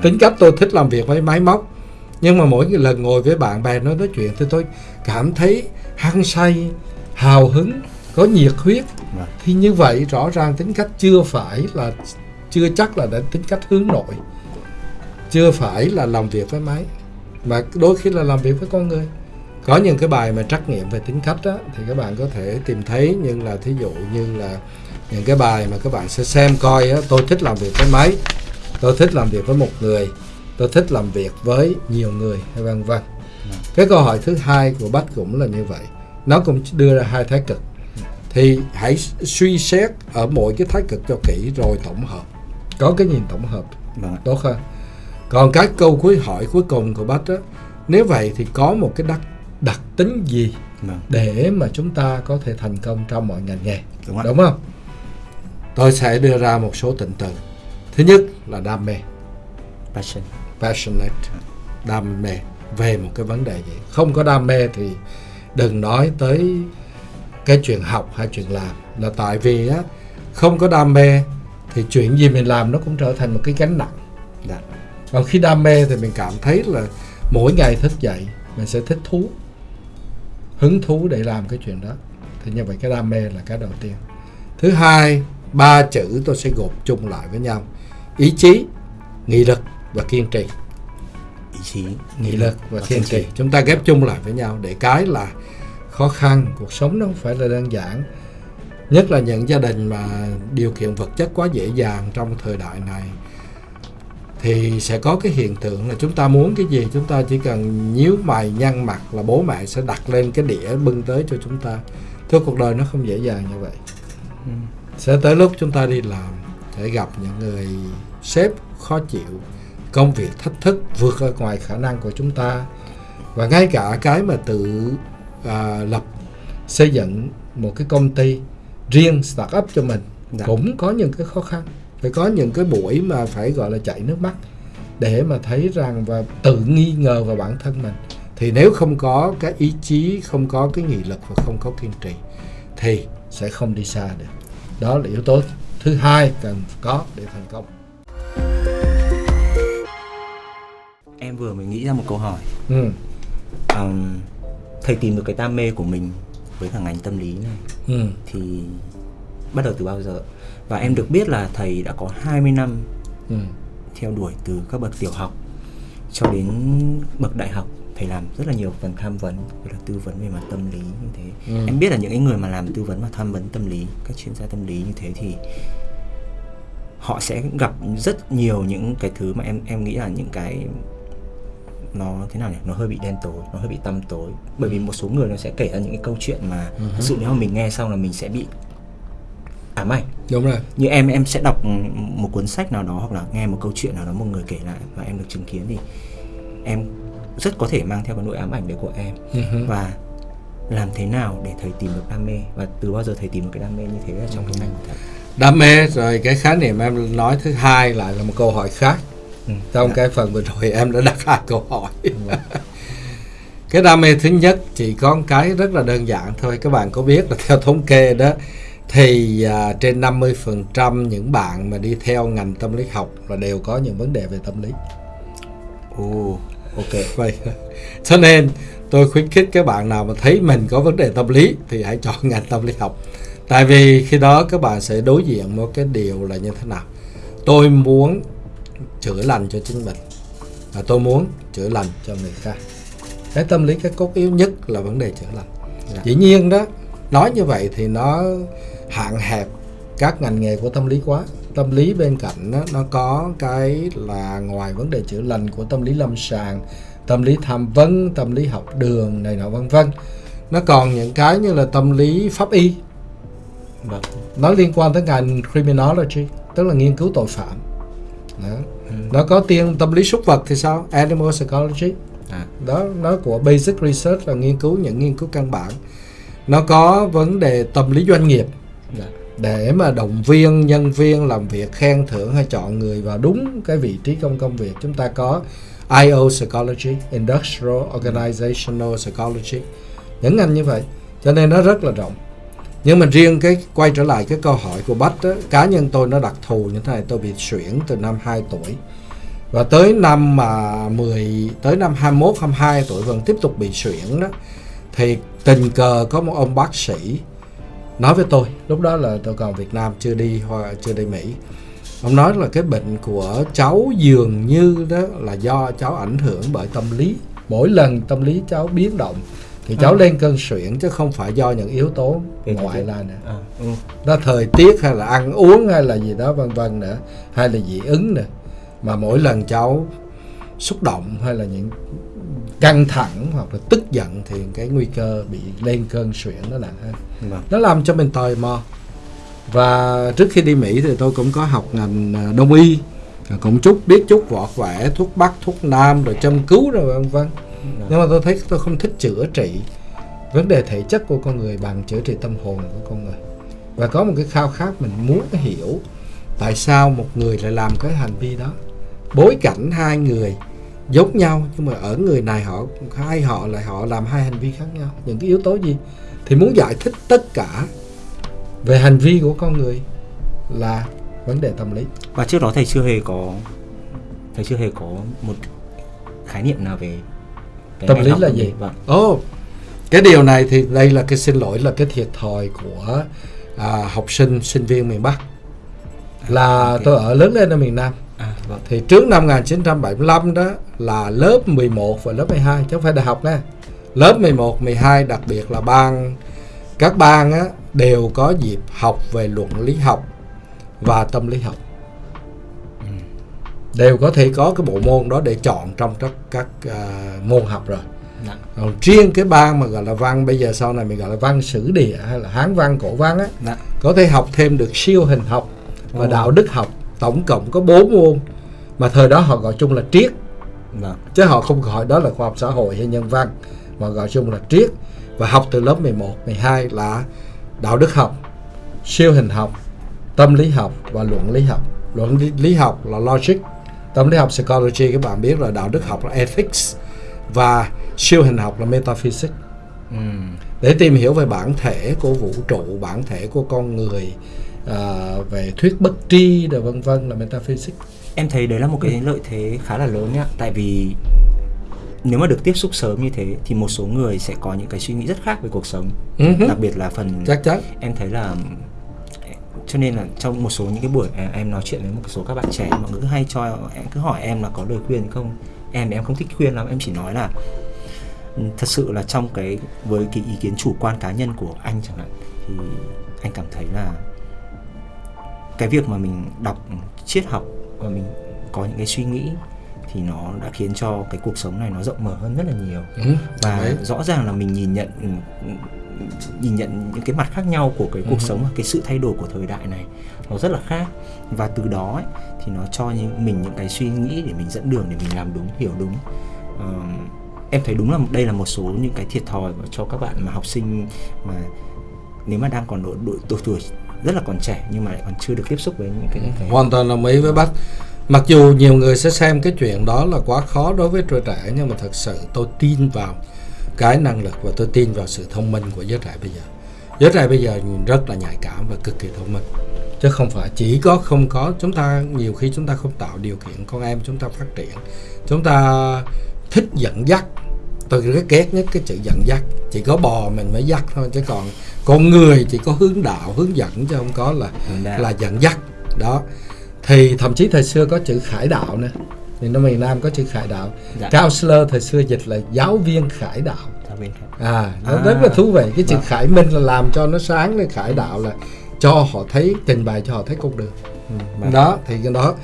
Tính cách tôi thích làm việc với máy móc nhưng mà mỗi lần ngồi với bạn bè nói nói chuyện thì tôi cảm thấy hăng say hào hứng có nhiệt huyết. Vâng. thì như vậy rõ ràng tính cách chưa phải là chưa chắc là đã tính cách hướng nội. Chưa phải là làm việc với máy mà đôi khi là làm việc với con người. Có những cái bài mà trắc nghiệm về tính cách đó, thì các bạn có thể tìm thấy nhưng là thí dụ như là những cái bài mà các bạn sẽ xem coi á, tôi thích làm việc với máy tôi thích làm việc với một người tôi thích làm việc với nhiều người hay vân vân. Cái câu hỏi thứ hai của bách cũng là như vậy. Nó cũng đưa ra hai thái cực. Thì hãy suy xét ở mỗi cái thái cực cho kỹ rồi tổng hợp có cái nhìn tổng hợp Vâng ạ. tốt hơn. Còn cái câu cuối hỏi cuối cùng của bách á nếu vậy thì có một cái đặc đặc tính gì Vâng. để mà chúng ta có thể thành công trong mọi ngành nghề? Đúng đúng không? Tôi sẽ đưa ra một số tịnh từ. Thứ nhất là đam mê. Passion. passionate. Đam mê về một cái vấn đề gì. Không có đam mê thì đừng nói tới cái chuyện học hay chuyện làm. Là tại vì á không có đam mê thì chuyện gì mình làm nó cũng trở thành một cái gánh nặng. Dạ. còn khi đam mê thì mình cảm thấy là mỗi ngày thức dậy mình sẽ thích thú hứng thú để làm cái chuyện đó. Thì như vậy cái đam mê là cái đầu tiên. Thứ hai ba chữ tôi sẽ gộp chung lại với nhau. Ý chí nghị lực và kiên trì. Ý chí, nghị lực và kiên trì. Chúng ta ghép chung lại với nhau để cái là khó khăn cuộc sống nó không phải là đơn giản nhất là những gia đình mà điều kiện vật chất quá dễ dàng trong thời đại này thì sẽ có cái hiện tượng là chúng ta muốn cái gì chúng ta chỉ cần nhíu mày nhăn mặt là bố mẹ sẽ đặt lên cái đĩa bưng tới cho chúng ta. Thưa cuộc đời nó không dễ dàng như vậy. Ừ. sẽ tới lúc chúng ta đi làm sẽ gặp những người sếp khó chịu công việc thách thức vượt ra ngoài khả năng của chúng ta. Và ngay cả cái mà tự à, lập xây dựng một cái công ty riêng start up cho mình Dạ. cũng có những cái khó khăn. Phải có những cái buổi mà phải gọi là chảy nước mắt để mà thấy rằng và tự nghi ngờ vào bản thân mình. Thì nếu không có cái ý chí không có cái nghị lực và không có kiên trì thì sẽ không đi xa được. Đó là yếu tố thứ hai cần có để thành công. Em vừa mới nghĩ ra một câu hỏi. Ừ. um, thầy tìm được cái đam mê của mình với cả ngành tâm lý này Ừ. thì bắt đầu từ bao giờ và em được biết là thầy đã có 20 năm Ừ. theo đuổi từ các bậc tiểu học cho đến bậc đại học thầy làm rất là nhiều phần tham vấn là tư vấn về mặt tâm lý như thế Ừ. em biết là những cái người mà làm tư vấn và tham vấn tâm lý các chuyên gia tâm lý như thế thì họ sẽ gặp rất nhiều những cái thứ mà em em nghĩ là những cái nó thế nào nhỉ? Nó hơi bị đen tối nó hơi bị tăm tối. Bởi vì một số người nó sẽ kể ra những cái câu chuyện mà thực sự nếu mà mình nghe xong là mình sẽ bị ám ảnh. Đúng rồi. Như em em sẽ đọc một cuốn sách nào đó hoặc là nghe một câu chuyện nào đó một người kể lại và em được chứng kiến thì em rất có thể mang theo cái nỗi ám ảnh đấy của em. Ừ. và làm thế nào để thầy tìm được đam mê? Và từ bao giờ thầy tìm được cái đam mê như thế ở trong cái ngành của thầy? Đam mê rồi cái khái niệm em nói thứ hai lại là một câu hỏi khác Ừ. trong cái phần vừa rồi em đã đặt hai câu hỏi. Cái đam mê thứ nhất chỉ có một cái rất là đơn giản thôi các bạn có biết là theo thống kê đó thì à, trên 50% những bạn mà đi theo ngành tâm lý học là đều có những vấn đề về tâm lý. Ồ ok. Vậy cho nên tôi khuyến khích các bạn nào mà thấy mình có vấn đề tâm lý thì hãy chọn ngành tâm lý học. Tại vì khi đó các bạn sẽ đối diện một cái điều là như thế nào. Tôi muốn chữa lành cho chính mình. Và tôi muốn chữa lành cho người khác. Cái tâm lý cái cốt yếu nhất là vấn đề chữa lành. Dạ. dĩ nhiên đó nói như vậy thì nó hạn hẹp các ngành nghề của tâm lý quá. Tâm lý bên cạnh đó, nó có cái là ngoài vấn đề chữa lành của tâm lý lâm sàng tâm lý tham vấn tâm lý học đường này nọ vân vân. Nó còn những cái như là tâm lý pháp y. Vâng. Nó liên quan tới ngành criminology tức là nghiên cứu tội phạm. Đó. Nó có tiên tâm lý súc vật thì sao? Animal psychology. À. Đó nó của basic research là nghiên cứu những nghiên cứu căn bản. Nó có vấn đề tâm lý doanh nghiệp. Dạ. Để mà động viên nhân viên làm việc khen thưởng hay chọn người vào đúng cái vị trí trong công việc chúng ta có IO psychology industrial organizational psychology. Những ngành như vậy cho nên nó rất là rộng. Nhưng mà riêng cái quay trở lại cái câu hỏi của Bách đó, cá nhân tôi nó đặc thù như thế này tôi bị suyễn từ năm 2 tuổi và tới năm mà 10 tới năm 21 22 tuổi vẫn tiếp tục bị suyễn đó. Thì tình cờ có một ông bác sĩ nói với tôi lúc đó là tôi còn Việt Nam chưa đi hoa chưa đi Mỹ. Ông nói là cái bệnh của cháu dường như đó là do cháu ảnh hưởng bởi tâm lý. Mỗi lần tâm lý cháu biến động thì cháu À. lên cơn suyễn chứ không phải do những yếu tố Về ngoại là nữa. À ừ. đó thời tiết hay là ăn uống hay là gì đó vân vân nữa hay là dị ứng nữa mà mỗi lần cháu xúc động hay là những căng thẳng hoặc là tức giận thì cái nguy cơ bị lên cơn suyễn nó nặng hơn vâng. Nó làm cho mình tò mò. Và trước khi đi Mỹ thì tôi cũng có học ngành à, đông y. Cũng chút biết chút võ vẽ thuốc bắc thuốc nam rồi châm cứu rồi vân vân. Nhưng mà tôi thấy tôi không thích chữa trị. Vấn đề thể chất của con người bằng chữa trị tâm hồn của con người. Và có một cái khao khát mình muốn hiểu tại sao một người lại làm cái hành vi đó bối cảnh hai người giống nhau nhưng mà ở người này họ hai họ lại họ làm hai hành vi khác nhau. Những cái yếu tố gì? Thì muốn giải thích tất cả về hành vi của con người là vấn đề tâm lý. Và trước đó thầy chưa hề có thầy chưa hề có một khái niệm nào về cái Tâm lý là gì? vâng. Ồ, cái điều này thì đây là cái xin lỗi là cái thiệt thòi của à, học sinh sinh viên miền Bắc. Là ok. tôi ở lớn lên ở miền Nam. à thì trước năm 1975 đó là lớp 11 và lớp 12 chứ không phải đại học nha. Lớp 11, 12 đặc biệt là ban các ban á, đều có dịp học về luận lý học và tâm lý học. Đều có thể có cái bộ môn đó để chọn trong các các à, môn học rồi. Dạ. Còn riêng cái ban mà gọi là văn bây giờ sau này mình gọi là văn sử địa hay là hán văn cổ văn á dạ. có thể học thêm được siêu hình học và Ồ. đạo đức học tổng cộng có 4 môn mà thời đó họ gọi chung là triết. Vâng chứ họ không gọi đó là khoa học xã hội hay nhân văn mà gọi chung là triết. Và học từ lớp 11, 12 là đạo đức học, siêu hình học, tâm lý học và luận lý học. Luận lý, học là logic, tâm lý học psychology các bạn biết là đạo đức học là ethics và siêu hình học là metaphysics. Ừ. để tìm hiểu về bản thể của vũ trụ bản thể của con người à, về thuyết bất tri rồi vân vân là metaphysics em thấy đấy là một cái lợi thế khá là lớn nhá. Tại vì nếu mà được tiếp xúc sớm như thế thì một số người sẽ có những cái suy nghĩ rất khác về cuộc sống. Ừ hứ. đặc biệt là phần chắc chắn. em thấy là cho nên là trong một số những cái buổi à, em nói chuyện với một số các bạn trẻ mọi người cứ hay cho em cứ hỏi em là có lời khuyên không? Em em không thích khuyên lắm em chỉ nói là ừ, thật sự là trong cái với cái ý kiến chủ quan cá nhân của anh chẳng hạn thì anh cảm thấy là cái việc mà mình đọc triết học và mình có những cái suy nghĩ thì nó đã khiến cho cái cuộc sống này nó rộng mở hơn rất là nhiều ừ. và Đấy. rõ ràng là mình nhìn nhận ừ, nhìn nhận những cái mặt khác nhau của cái cuộc Ừ. sống và cái sự thay đổi của thời đại này nó rất là khác và từ đó ấy, thì nó cho những mình những cái suy nghĩ để mình dẫn đường để mình làm đúng hiểu đúng Ờ, em thấy đúng là đây là một số những cái thiệt thòi cho các bạn mà học sinh mà nếu mà đang còn độ, độ, độ tuổi rất là còn trẻ nhưng mà lại còn chưa được tiếp xúc với những cái, cái hoàn toàn đồng ý với bác. Mặc dù nhiều người sẽ xem cái chuyện đó là quá khó đối với tuổi trẻ nhưng mà thật sự tôi tin vào cái năng lực và tôi tin vào sự thông minh của giới trẻ bây giờ. Giới trẻ bây giờ rất là nhạy cảm và cực kỳ thông minh. Chứ không phải chỉ có không có chúng ta nhiều khi chúng ta không tạo điều kiện con em chúng ta phát triển. Chúng ta thích dẫn dắt tôi rất ghét nhất cái chữ dẫn dắt. Chỉ có bò mình mới dắt thôi chứ còn con người chỉ có hướng đạo hướng dẫn chứ không có là là dẫn dắt. Đó. Thì thậm chí thời xưa có chữ khải đạo nữa. Thì nó miền Nam có chữ khải đạo. Dạ. counselor thời xưa dịch là giáo viên khải đạo. À nó À. rất là thú vị. Cái chữ Vâng. khải minh là làm cho nó sáng lên khải đạo là cho họ thấy trình bày cho họ thấy con đường. Ừ, và- đó thì cái đó.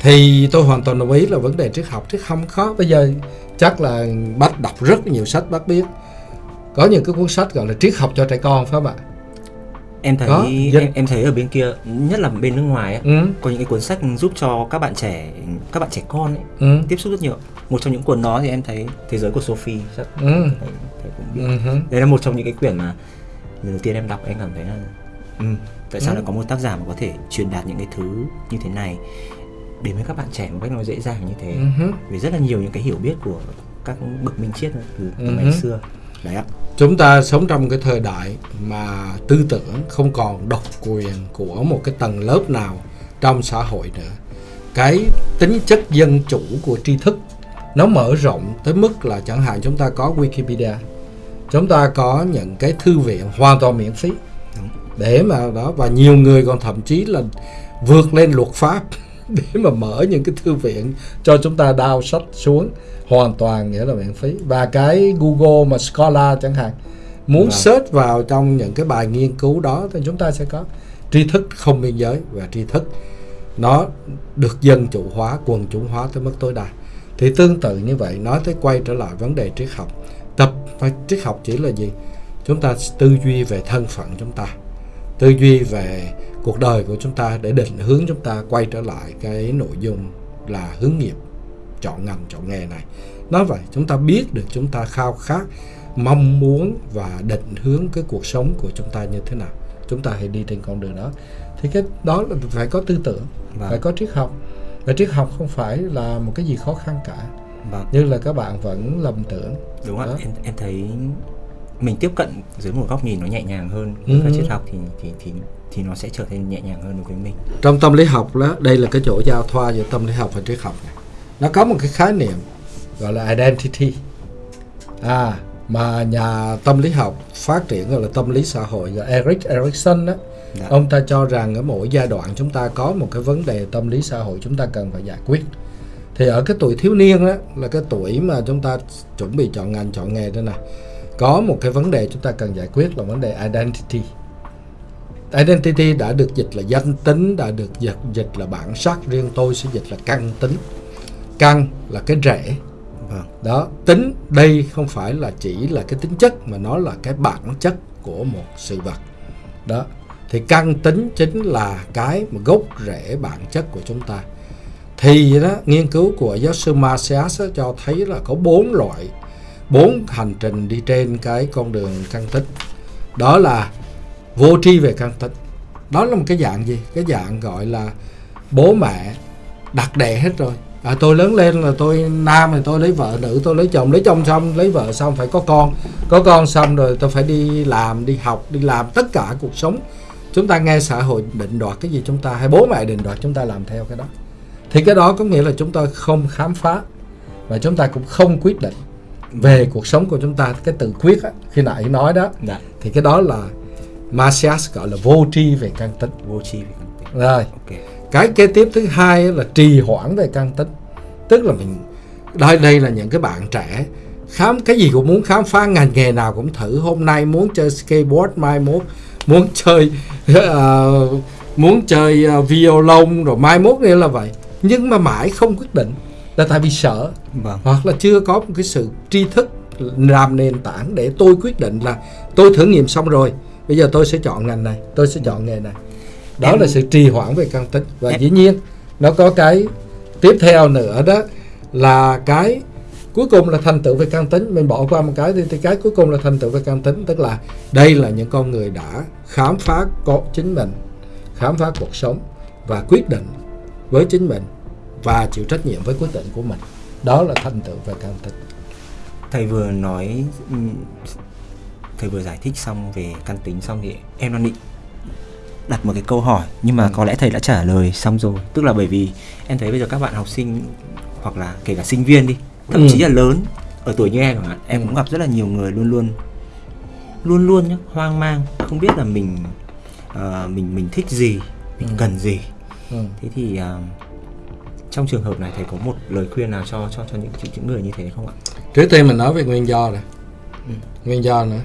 Thì tôi hoàn toàn đồng ý là vấn đề triết học triết không khó. Bây giờ chắc là bác đọc rất nhiều sách bác biết. Có những cái cuốn sách gọi là triết học cho trẻ con phải không ạ? Em thấy Có, dân- em, em thấy ở bên kia nhất là bên nước ngoài ấy, ừ. có những cái cuốn sách giúp cho các bạn trẻ các bạn trẻ con ấy, ừ. tiếp xúc rất nhiều. Một trong những cuốn đó thì em thấy thế giới của Sophie chắc ừ. thầy cũng biết. Ừ đấy là một trong những cái quyển mà lần đầu tiên em đọc em cảm thấy là ừ, tại sao Ừ. lại có một tác giả mà có thể truyền đạt những cái thứ như thế này đến với các bạn trẻ một cách nó dễ dàng như thế. Hứ. vì rất là nhiều những cái hiểu biết của các bậc minh triết từ, Ừ ngày xưa. Đấy ạ. Chúng ta sống trong cái thời đại mà tư tưởng không còn độc quyền của một cái tầng lớp nào trong xã hội nữa. Cái tính chất dân chủ của tri thức nó mở rộng tới mức là chẳng hạn chúng ta có Wikipedia chúng ta có những cái thư viện hoàn toàn miễn phí. Để mà đó và nhiều người còn thậm chí là vượt lên luật pháp để mà mở những cái thư viện cho chúng ta đao sách xuống. Hoàn toàn nghĩa là miễn phí. Và cái Google mà Scholar chẳng hạn muốn Vâng. search vào trong những cái bài nghiên cứu đó thì chúng ta sẽ có tri thức không biên giới. Và tri thức nó được dân chủ hóa quần chúng hóa tới mức tối đa. Thì tương tự như vậy nói tới quay trở lại vấn đề triết học. Tập phải triết học chỉ là gì? Chúng ta tư duy về thân phận chúng ta tư duy về cuộc đời của chúng ta để định hướng chúng ta quay trở lại cái nội dung là hướng nghiệp chọn ngành chọn nghề này. Nói vậy chúng ta biết được chúng ta khao khát mong muốn và định hướng cái cuộc sống của chúng ta như thế nào. Chúng ta hãy đi trên con đường đó. Thì cái đó là phải có tư tưởng Vâng. phải có triết học. Và triết học không phải là một cái gì khó khăn cả. Vâng. Như là các bạn vẫn lầm tưởng. Đúng ạ Đó. em em thấy mình tiếp cận dưới một góc nhìn nó nhẹ nhàng hơn. Ừ. với các triết học thì thì thì thì nó sẽ trở nên nhẹ nhàng hơn đối với mình. Trong tâm lý học đó đây là cái chỗ giao thoa giữa tâm lý học và triết học này. Nó có một cái khái niệm gọi là identity. À mà nhà tâm lý học phát triển gọi là tâm lý xã hội là Eric Erikson đó. Dạ. ông ta cho rằng ở mỗi giai đoạn chúng ta có một cái vấn đề tâm lý xã hội chúng ta cần phải giải quyết. Thì ở cái tuổi thiếu niên đó là cái tuổi mà chúng ta chuẩn bị chọn ngành chọn nghề đây này có một cái vấn đề chúng ta cần giải quyết là vấn đề identity identity đã được dịch là danh tính đã được dịch dịch là bản sắc riêng tôi sẽ dịch là căn tính. Căn là cái rễ. Vâng. Đó tính đây không phải là chỉ là cái tính chất mà nó là cái bản chất của một sự vật. Đó thì căn tính chính là cái mà gốc rễ bản chất của chúng ta. Thì đó nghiên cứu của giáo sư Marcias cho thấy là có bốn loại bốn hành trình đi trên cái con đường căn tính. Đó là vô tri về căn tính đó là một cái dạng gì? Cái dạng gọi là bố mẹ đặt đẻ hết rồi. À, tôi lớn lên là tôi nam thì tôi lấy vợ nữ tôi lấy chồng. Lấy chồng xong lấy vợ xong phải có con. Có con xong rồi tôi phải đi làm đi học đi làm tất cả cuộc sống. Chúng ta nghe xã hội định đoạt cái gì chúng ta hay bố mẹ định đoạt chúng ta làm theo cái đó. Thì cái đó có nghĩa là chúng ta không khám phá và chúng ta cũng không quyết định về cuộc sống của chúng ta. Cái tự quyết á, khi nãy nói đó dạ. thì cái đó là Marcias gọi là vô tri về căn tính vô tri về căn tính rồi. Ok. Cái kế tiếp thứ hai là trì hoãn về căn tính tức là mình đây đây là những cái bạn trẻ khám cái gì cũng muốn khám phá ngành nghề nào cũng thử. Hôm nay muốn chơi skateboard mai mốt muốn chơi ờ, muốn chơi uh, violon rồi mai mốt nữa là vậy. Nhưng mà mãi không quyết định là tại vì sợ. Vâng. Hoặc là chưa có một cái sự tri thức làm nền tảng để tôi quyết định là tôi thử nghiệm xong rồi bây giờ tôi sẽ chọn ngành này tôi sẽ chọn nghề này. Đó Em- là sự trì hoãn về căn tính và Em- dĩ nhiên nó có cái tiếp theo nữa đó là cái cuối cùng là thành tựu về căn tính mình bỏ qua một cái thì, thì cái cuối cùng là thành tựu về căn tính tức là đây là những con người đã khám phá có chính mình khám phá cuộc sống và quyết định với chính mình và chịu trách nhiệm với quyết định của mình. Đó là thành tựu về căn tính thầy vừa nói ừm, thầy vừa giải thích xong về căn tính xong thì em đang định đặt một cái câu hỏi nhưng mà Ừ. có lẽ thầy đã trả lời xong rồi tức là bởi vì em thấy bây giờ các bạn học sinh hoặc là kể cả sinh viên đi thậm Ừ. chí là lớn ở tuổi như em chẳng hạn em cũng gặp rất là nhiều người luôn luôn luôn luôn nhá hoang mang không biết là mình ờ, mình mình thích gì mình Ừ. cần gì ừ. thế thì ờ, trong trường hợp này thầy có một lời khuyên nào cho cho cho những những người như thế không ạ trước tiên mình nói về nguyên do này Ừ. nguyên do nữa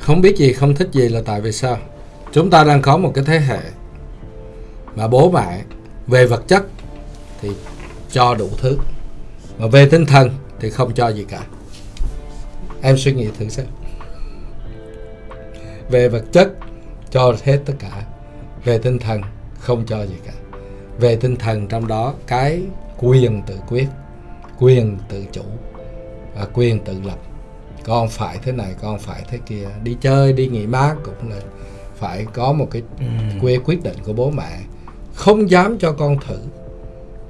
không biết gì, không thích gì là tại vì sao? Chúng ta đang có một cái thế hệ mà bố mẹ về vật chất thì cho đủ thứ, mà về tinh thần thì không cho gì cả. Em suy nghĩ thử xem. Về vật chất cho hết tất cả, về tinh thần không cho gì cả. Về tinh thần trong đó cái quyền tự quyết, quyền tự chủ và quyền tự lập con phải thế này con phải thế kia. Đi chơi đi nghỉ mát cũng là phải có một cái quê quyết định của bố mẹ. Không dám cho con thử.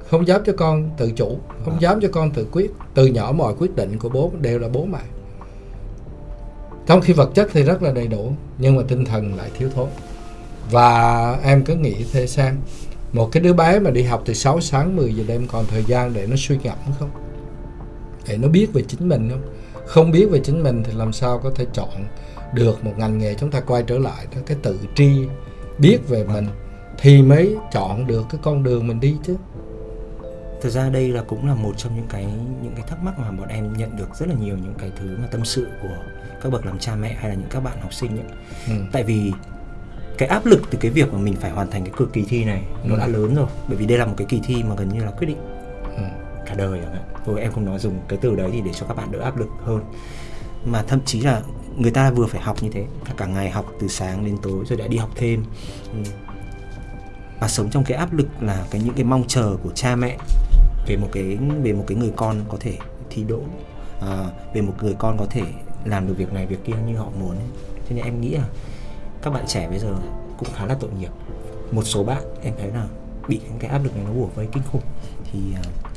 Không dám cho con tự chủ. Không dám cho con tự quyết. Từ nhỏ mọi quyết định của bố đều là bố mẹ. Trong khi vật chất thì rất là đầy đủ nhưng mà tinh thần lại thiếu thốn. Và em cứ nghĩ thế xem một cái đứa bé mà đi học từ 6 sáng 10 giờ đêm còn thời gian để nó suy ngẫm không? Để nó biết về chính mình không không biết về chính mình thì làm sao có thể chọn được một ngành nghề chúng ta quay trở lại đó cái tự tri biết về mình thì mới chọn được cái con đường mình đi chứ Thực ra đây là cũng là một trong những cái những cái thắc mắc mà bọn em nhận được rất là nhiều những cái thứ mà tâm sự của các bậc làm cha mẹ hay là những các bạn học sinh ấy. ừ. Tại vì cái áp lực từ cái việc mà mình phải hoàn thành cái cực kỳ thi này nó Ừ. đã lớn rồi. Bởi vì đây là một cái kỳ thi mà gần như là quyết định cả đời chẳng hạn. Thôi em không nói dùng cái từ đấy thì để cho các bạn đỡ áp lực hơn. Mà thậm chí là người ta vừa phải học như thế, cả ngày học từ sáng đến tối rồi đã đi học thêm. Ừ. Và sống trong cái áp lực là cái những cái mong chờ của cha mẹ về một cái về một cái người con có thể thi đỗ à, về một người con có thể làm được việc này việc kia như họ muốn Thế nên em nghĩ là các bạn trẻ bây giờ cũng khá là tội nghiệp một số bạn em thấy là bị những cái áp lực này nó bủa vây kinh khủng thì uh,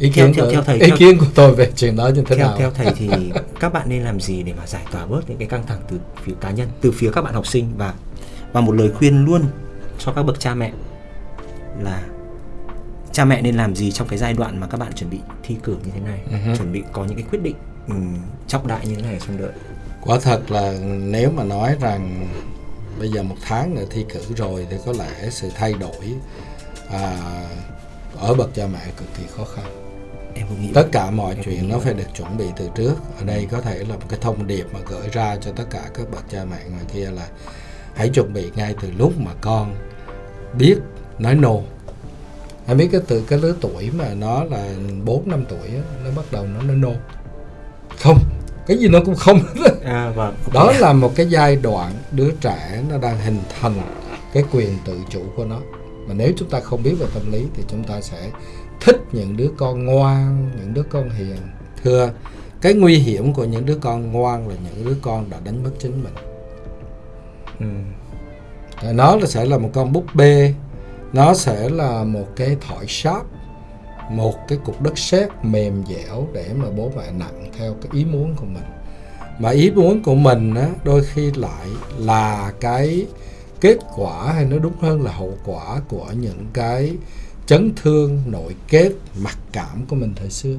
ý Theo- kiến theo- của, theo thầy, ý theo- kiến của tôi về chuyện đó như thế theo nào? theo thầy thì các bạn nên làm gì để mà giải tỏa bớt những cái căng thẳng từ phía cá nhân từ phía các bạn học sinh? Và và một lời khuyên luôn cho các bậc cha mẹ là cha mẹ nên làm gì trong cái giai đoạn mà các bạn chuẩn bị thi cử như thế này hứ. chuẩn bị có những cái quyết định ừm, trọng đại như thế này trong đợi. Quả thật là nếu mà nói rằng bây giờ một tháng nữa thi cử rồi thì có lẽ sự thay đổi à, ở bậc cha mẹ cực kỳ khó khăn em cũng nghĩ tất cả mọi Em chuyện nó phải được chuẩn bị từ trước. Ở đây có thể là một cái thông điệp mà gửi ra cho tất cả các bậc cha mẹ ngoài kia là hãy chuẩn bị ngay từ lúc mà con biết nói no. Em biết cái từ cái lứa tuổi mà nó là 4 năm tuổi nó bắt đầu nó nói no. Không cái gì nó cũng không. À vâng đó là một cái giai đoạn đứa trẻ nó đang hình thành cái quyền tự chủ của nó. Mà nếu chúng ta không biết về tâm lý thì chúng ta sẽ thích những đứa con ngoan, những đứa con hiền. Thưa, cái nguy hiểm của những đứa con ngoan là những đứa con đã đánh mất chính mình. Ừ. Nó sẽ là một con búp bê, nó sẽ là một cái thỏi sáp, một cái cục đất sét mềm dẻo để mà bố mẹ nặng theo cái ý muốn của mình. Mà ý muốn của mình á, đôi khi lại là cái kết quả hay nói đúng hơn là hậu quả của những cái chấn thương nội kết mặc cảm của mình thời xưa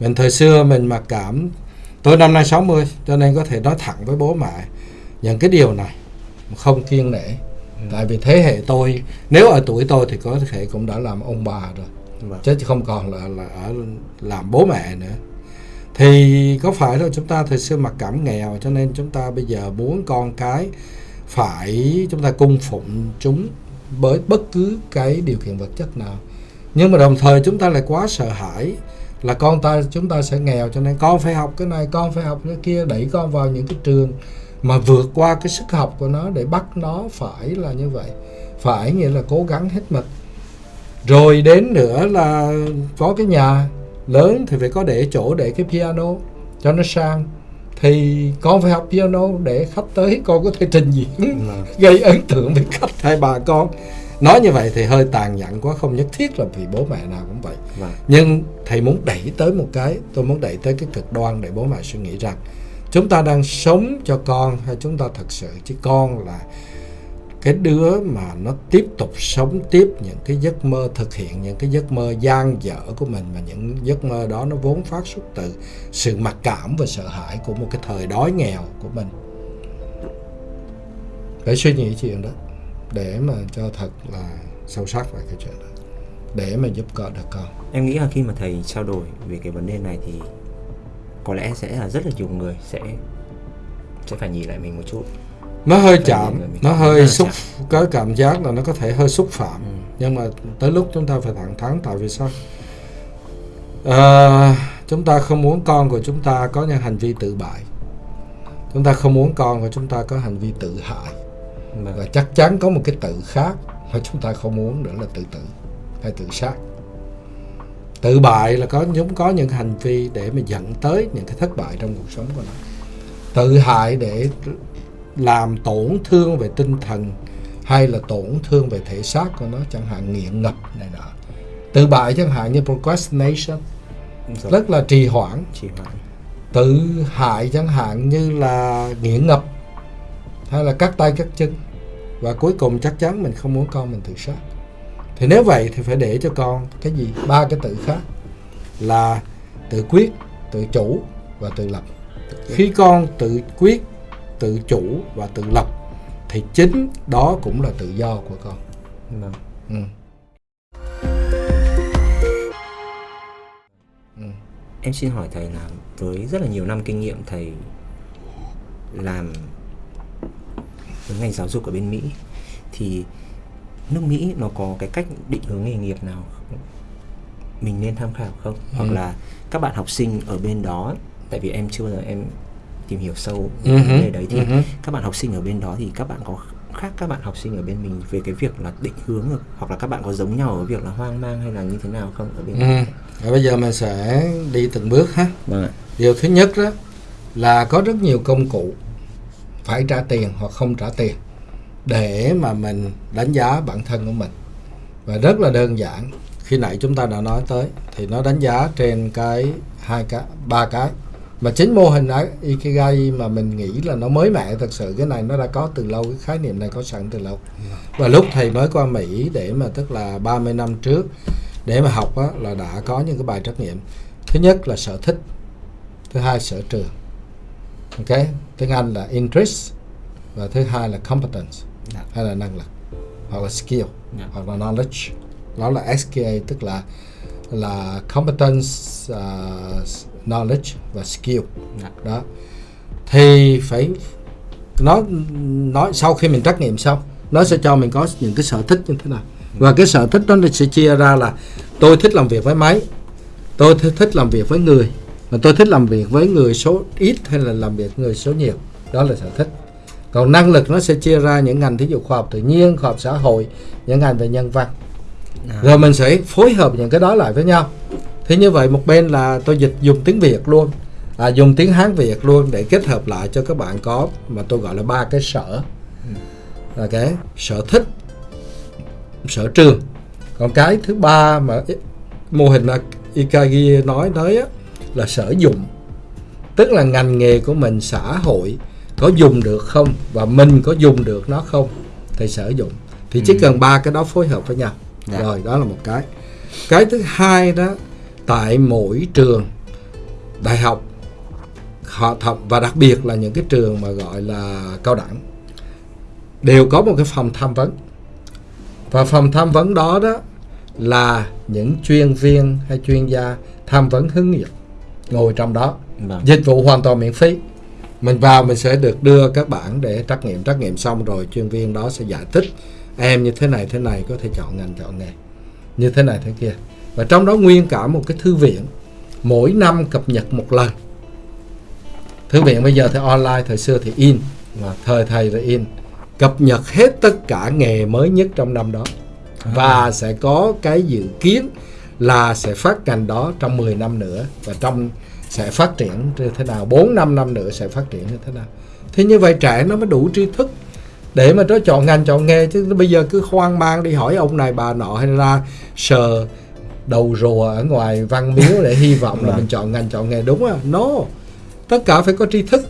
mình thời xưa mình mặc cảm tôi năm nay 60 cho nên có thể nói thẳng với bố mẹ những cái điều này không kiên nể ừ. tại vì thế hệ tôi nếu ở tuổi tôi thì có thể cũng đã làm ông bà rồi vâng. chứ không còn là là ở làm bố mẹ nữa thì có phải là chúng ta thời xưa mặc cảm nghèo cho nên chúng ta bây giờ muốn con cái phải chúng ta cung phụng chúng bởi bất cứ cái điều kiện vật chất nào. Nhưng mà đồng thời chúng ta lại quá sợ hãi là con ta, chúng ta sẽ nghèo, cho nên con phải học cái này, con phải học cái kia, đẩy con vào những cái trường mà vượt qua cái sức học của nó để bắt nó phải là như vậy. Phải nghĩa là cố gắng hết mình. Rồi đến nữa là có cái nhà lớn thì phải có để chỗ để cái piano cho nó sang thì con phải học piano để khách tới con có thể trình diễn gây ấn tượng với khách? Hay bà con. Nói như vậy thì hơi tàn nhẫn quá không nhất thiết là vì bố mẹ nào cũng vậy. Vâng. nhưng thầy muốn đẩy tới một cái tôi muốn đẩy tới cái cực đoan để bố mẹ suy nghĩ rằng chúng ta đang sống cho con hay chúng ta thật sự chứ con là cái đứa mà nó tiếp tục sống tiếp những cái giấc mơ, thực hiện những cái giấc mơ gian dở của mình mà những giấc mơ đó nó vốn phát xuất từ sự mặc cảm và sợ hãi của một cái thời đói nghèo của mình. Phải suy nghĩ chuyện đó để mà cho thật là sâu sắc về cái chuyện đó. Để mà giúp cỡ được con. Em nghĩ là khi mà thầy trao đổi về cái vấn đề này thì có lẽ sẽ là rất là nhiều người sẽ sẽ phải nhìn lại mình một chút nó hơi chạm nó hơi xúc có cảm giác là nó có thể hơi xúc phạm. Ừ. nhưng mà tới lúc chúng ta phải thẳng thắn tại vì sao? À, chúng ta không muốn con của chúng ta có những hành vi tự bại. Chúng ta không muốn con của chúng ta có hành vi tự hại. Vâng. và chắc chắn có một cái tự khác mà chúng ta không muốn nữa là tự tử hay tự sát. Tự bại là có chúng có những hành vi để mà dẫn tới những cái thất bại trong cuộc sống của nó. Tự hại để làm tổn thương về tinh thần hay là tổn thương về thể xác của nó chẳng hạn nghiện ngập này nọ. Tự bại chẳng hạn như procrastination Rồi. rất là trì hoãn. Trì hoãn. Tự hại chẳng hạn như là nghiện ngập hay là cắt tay cắt chân. Và cuối cùng chắc chắn mình không muốn con mình tự sát. Thì nếu vậy thì phải để cho con cái gì? Ba cái tự khác là tự quyết tự chủ và tự lập. Khi con tự quyết tự chủ và tự lập thì chính đó cũng là tự do của con vâng. ừ. Ừ. em xin hỏi thầy là với rất là nhiều năm kinh nghiệm thầy làm với ngành giáo dục ở bên Mỹ thì nước Mỹ nó có cái cách định hướng nghề nghiệp nào mình nên tham khảo không? Ừ. Hoặc là các bạn học sinh ở bên đó tại vì em chưa bao giờ em tìm hiểu sâu uh-huh. vấn đề đấy thì uh-huh. các bạn học sinh ở bên đó thì các bạn có khác các bạn học sinh ở bên mình về cái việc là định hướng hoặc là các bạn có giống nhau ở việc là hoang mang hay là như thế nào không ở bên ừ. Và bây giờ mình sẽ đi từng bước ha vâng. điều thứ nhất đó là có rất nhiều công cụ phải trả tiền hoặc không trả tiền để mà mình đánh giá bản thân của mình và rất là đơn giản khi nãy chúng ta đã nói tới thì nó đánh giá trên cái hai cái ba cái mà chính mô hình Ikigai mà mình nghĩ là nó mới mẻ thật sự cái này nó đã có từ lâu cái khái niệm này có sẵn từ lâu và lúc thầy mới qua Mỹ để mà tức là 30 năm trước để mà học á, là đã có những cái bài trắc nghiệm thứ nhất là sở thích thứ hai sở trường ok tiếng Anh là interest và thứ hai là competence yeah. Dạ. hay là năng lực hoặc là skill yeah. Dạ. hoặc là knowledge đó là SKA tức là là competence uh, knowledge và skill. Dạ. đó. Thì phải nó nói sau khi mình trắc nghiệm xong nó sẽ cho mình có những cái sở thích như thế nào. Và cái sở thích đó sẽ chia ra là tôi thích làm việc với máy tôi thích làm việc với người mà tôi thích làm việc với người số ít hay là làm việc người số nhiều. Đó là sở thích. Còn năng lực nó sẽ chia ra những ngành thí dụ khoa học tự nhiên khoa học xã hội những ngành về nhân văn. À. rồi mình sẽ phối hợp những cái đó lại với nhau thế như vậy một bên là tôi dịch dùng tiếng Việt luôn. À, dùng tiếng Hán Việt luôn để kết hợp lại cho các bạn có mà tôi gọi là ba cái sở. Là cái sở thích sở trường. Còn cái thứ ba mà mô hình là Ikagi nói tới á, là sở dụng. Tức là ngành nghề của mình xã hội có dùng được không và mình có dùng được nó không thì sử dụng. Thì chỉ Ừ. cần ba cái đó phối hợp với nhau. Dạ. rồi đó là một cái. Cái thứ hai đó tại mỗi trường đại học họ thậm và đặc biệt là những cái trường mà gọi là cao đẳng đều có một cái phòng tham vấn. Và phòng tham vấn đó đó là những chuyên viên hay chuyên gia tham vấn hướng nghiệp ngồi trong đó. Vâng. dịch vụ hoàn toàn miễn phí. Mình vào mình sẽ được đưa các bản để trắc nghiệm trắc nghiệm xong rồi chuyên viên đó sẽ giải thích em như thế này thế này có thể chọn ngành chọn nghề. Như thế này thế kia và trong đó nguyên cả một cái thư viện mỗi năm cập nhật một lần. Thư viện bây giờ thì online thời xưa thì in mà thời thầy là in. Cập nhật hết tất cả nghề mới nhất trong năm đó. Và sẽ có cái dự kiến là sẽ phát ngành đó trong 10 năm nữa. Và trong sẽ phát triển như thế nào 4 năm năm nữa sẽ phát triển như thế nào. Thì như vậy trẻ nó mới đủ tri thức để mà nó chọn ngành chọn nghề. Chứ bây giờ cứ hoang mang đi hỏi ông này bà nọ hay ra sờ đầu rùa ở ngoài văn miếu để hy vọng là Vâng. mình chọn ngành chọn nghề đúng không no tất cả phải có tri thức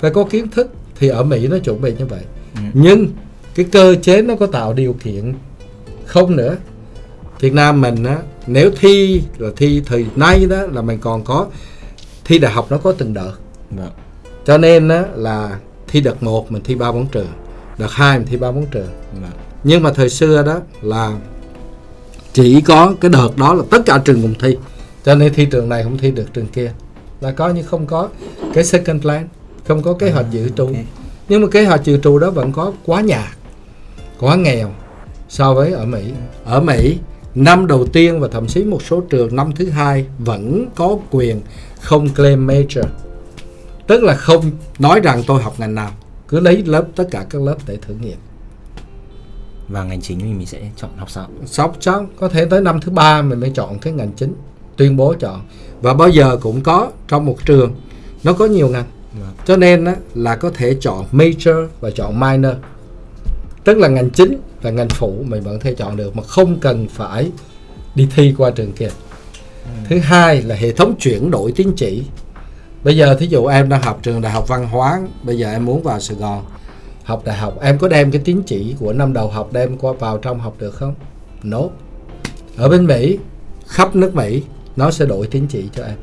phải có kiến thức thì ở Mỹ nó chuẩn bị như vậy Ừ. nhưng cái cơ chế nó có tạo điều kiện không nữa Việt Nam mình á nếu thi là thi thời nay đó là mình còn có thi đại học nó có từng đợt Vâng. cho nên á là thi đợt 1 mình thi ba bốn trường đợt 2 mình thi ba bốn trường Vâng. nhưng mà thời xưa đó là chỉ có cái đợt đó là tất cả trường cùng thi. Cho nên thi trường này không thi được trường kia. Là coi như không có cái second plan không có kế hoạch dự trù. ok. nhưng mà kế hoạch dự trù đó vẫn có quá nhạt quá nghèo so với ở Mỹ. Ở Mỹ năm đầu tiên và thậm chí một số trường năm thứ hai vẫn có quyền không claim major. Tức là không nói rằng tôi học ngành nào cứ lấy lớp tất cả các lớp để thử nghiệm Và ngành chính thì mình sẽ chọn học sao? sóc xong có thể tới năm thứ ba mình mới chọn cái ngành chính tuyên bố chọn. Và bao giờ cũng có trong một trường nó có nhiều ngành. Vâng. cho nên á, là có thể chọn major và chọn minor. Tức là ngành chính và ngành phụ mình vẫn thể chọn được mà không cần phải đi thi qua trường kia. Thứ hai là hệ thống chuyển đổi tín chỉ. Bây giờ thí dụ em đang học trường đại học văn hóa bây giờ em muốn vào sài gòn học đại học. Em có đem cái tín chỉ của năm đầu học đem qua vào trong học được không? No ở bên mỹ khắp nước mỹ nó sẽ đổi tín chỉ cho em.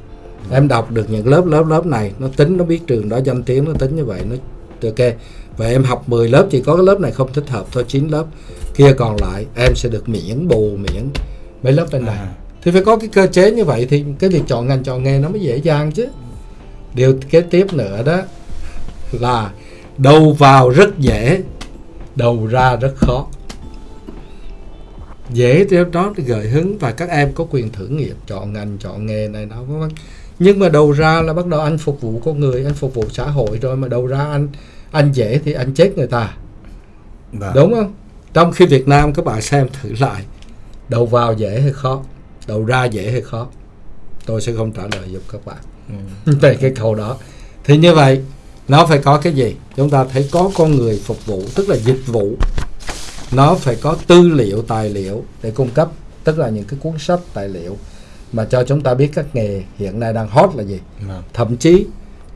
Em đọc được những lớp lớp lớp này nó tính nó biết trường đó danh tiếng nó tính như vậy nó ok. Và em học 10 lớp chỉ có cái lớp này không thích hợp thôi 9 lớp. Kia còn lại em sẽ được miễn bù miễn mấy lớp bên này. À. thì phải có cái cơ chế như vậy thì cái việc chọn ngành chọn nghề nó mới dễ dàng chứ. Điều kế tiếp nữa đó là đầu vào rất dễ đầu ra rất khó. Dễ theo đó gợi hứng và các em có quyền thử nghiệm chọn ngành chọn nghề này vân vân. Nhưng mà đầu ra là bắt đầu anh phục vụ con người anh phục vụ xã hội rồi mà đầu ra anh anh dễ thì anh chết người ta. Vâng. đúng không? Trong khi Việt Nam các bạn xem thử lại đầu vào dễ hay khó đầu ra dễ hay khó? Tôi sẽ không trả lời giúp các bạn Ừ. về cái câu đó. Thì như vậy nó phải có cái gì? Chúng ta thấy có con người phục vụ tức là dịch vụ. Nó phải có tư liệu tài liệu để cung cấp tức là những cái cuốn sách tài liệu mà cho chúng ta biết các nghề hiện nay đang hot là gì. Vâng. thậm chí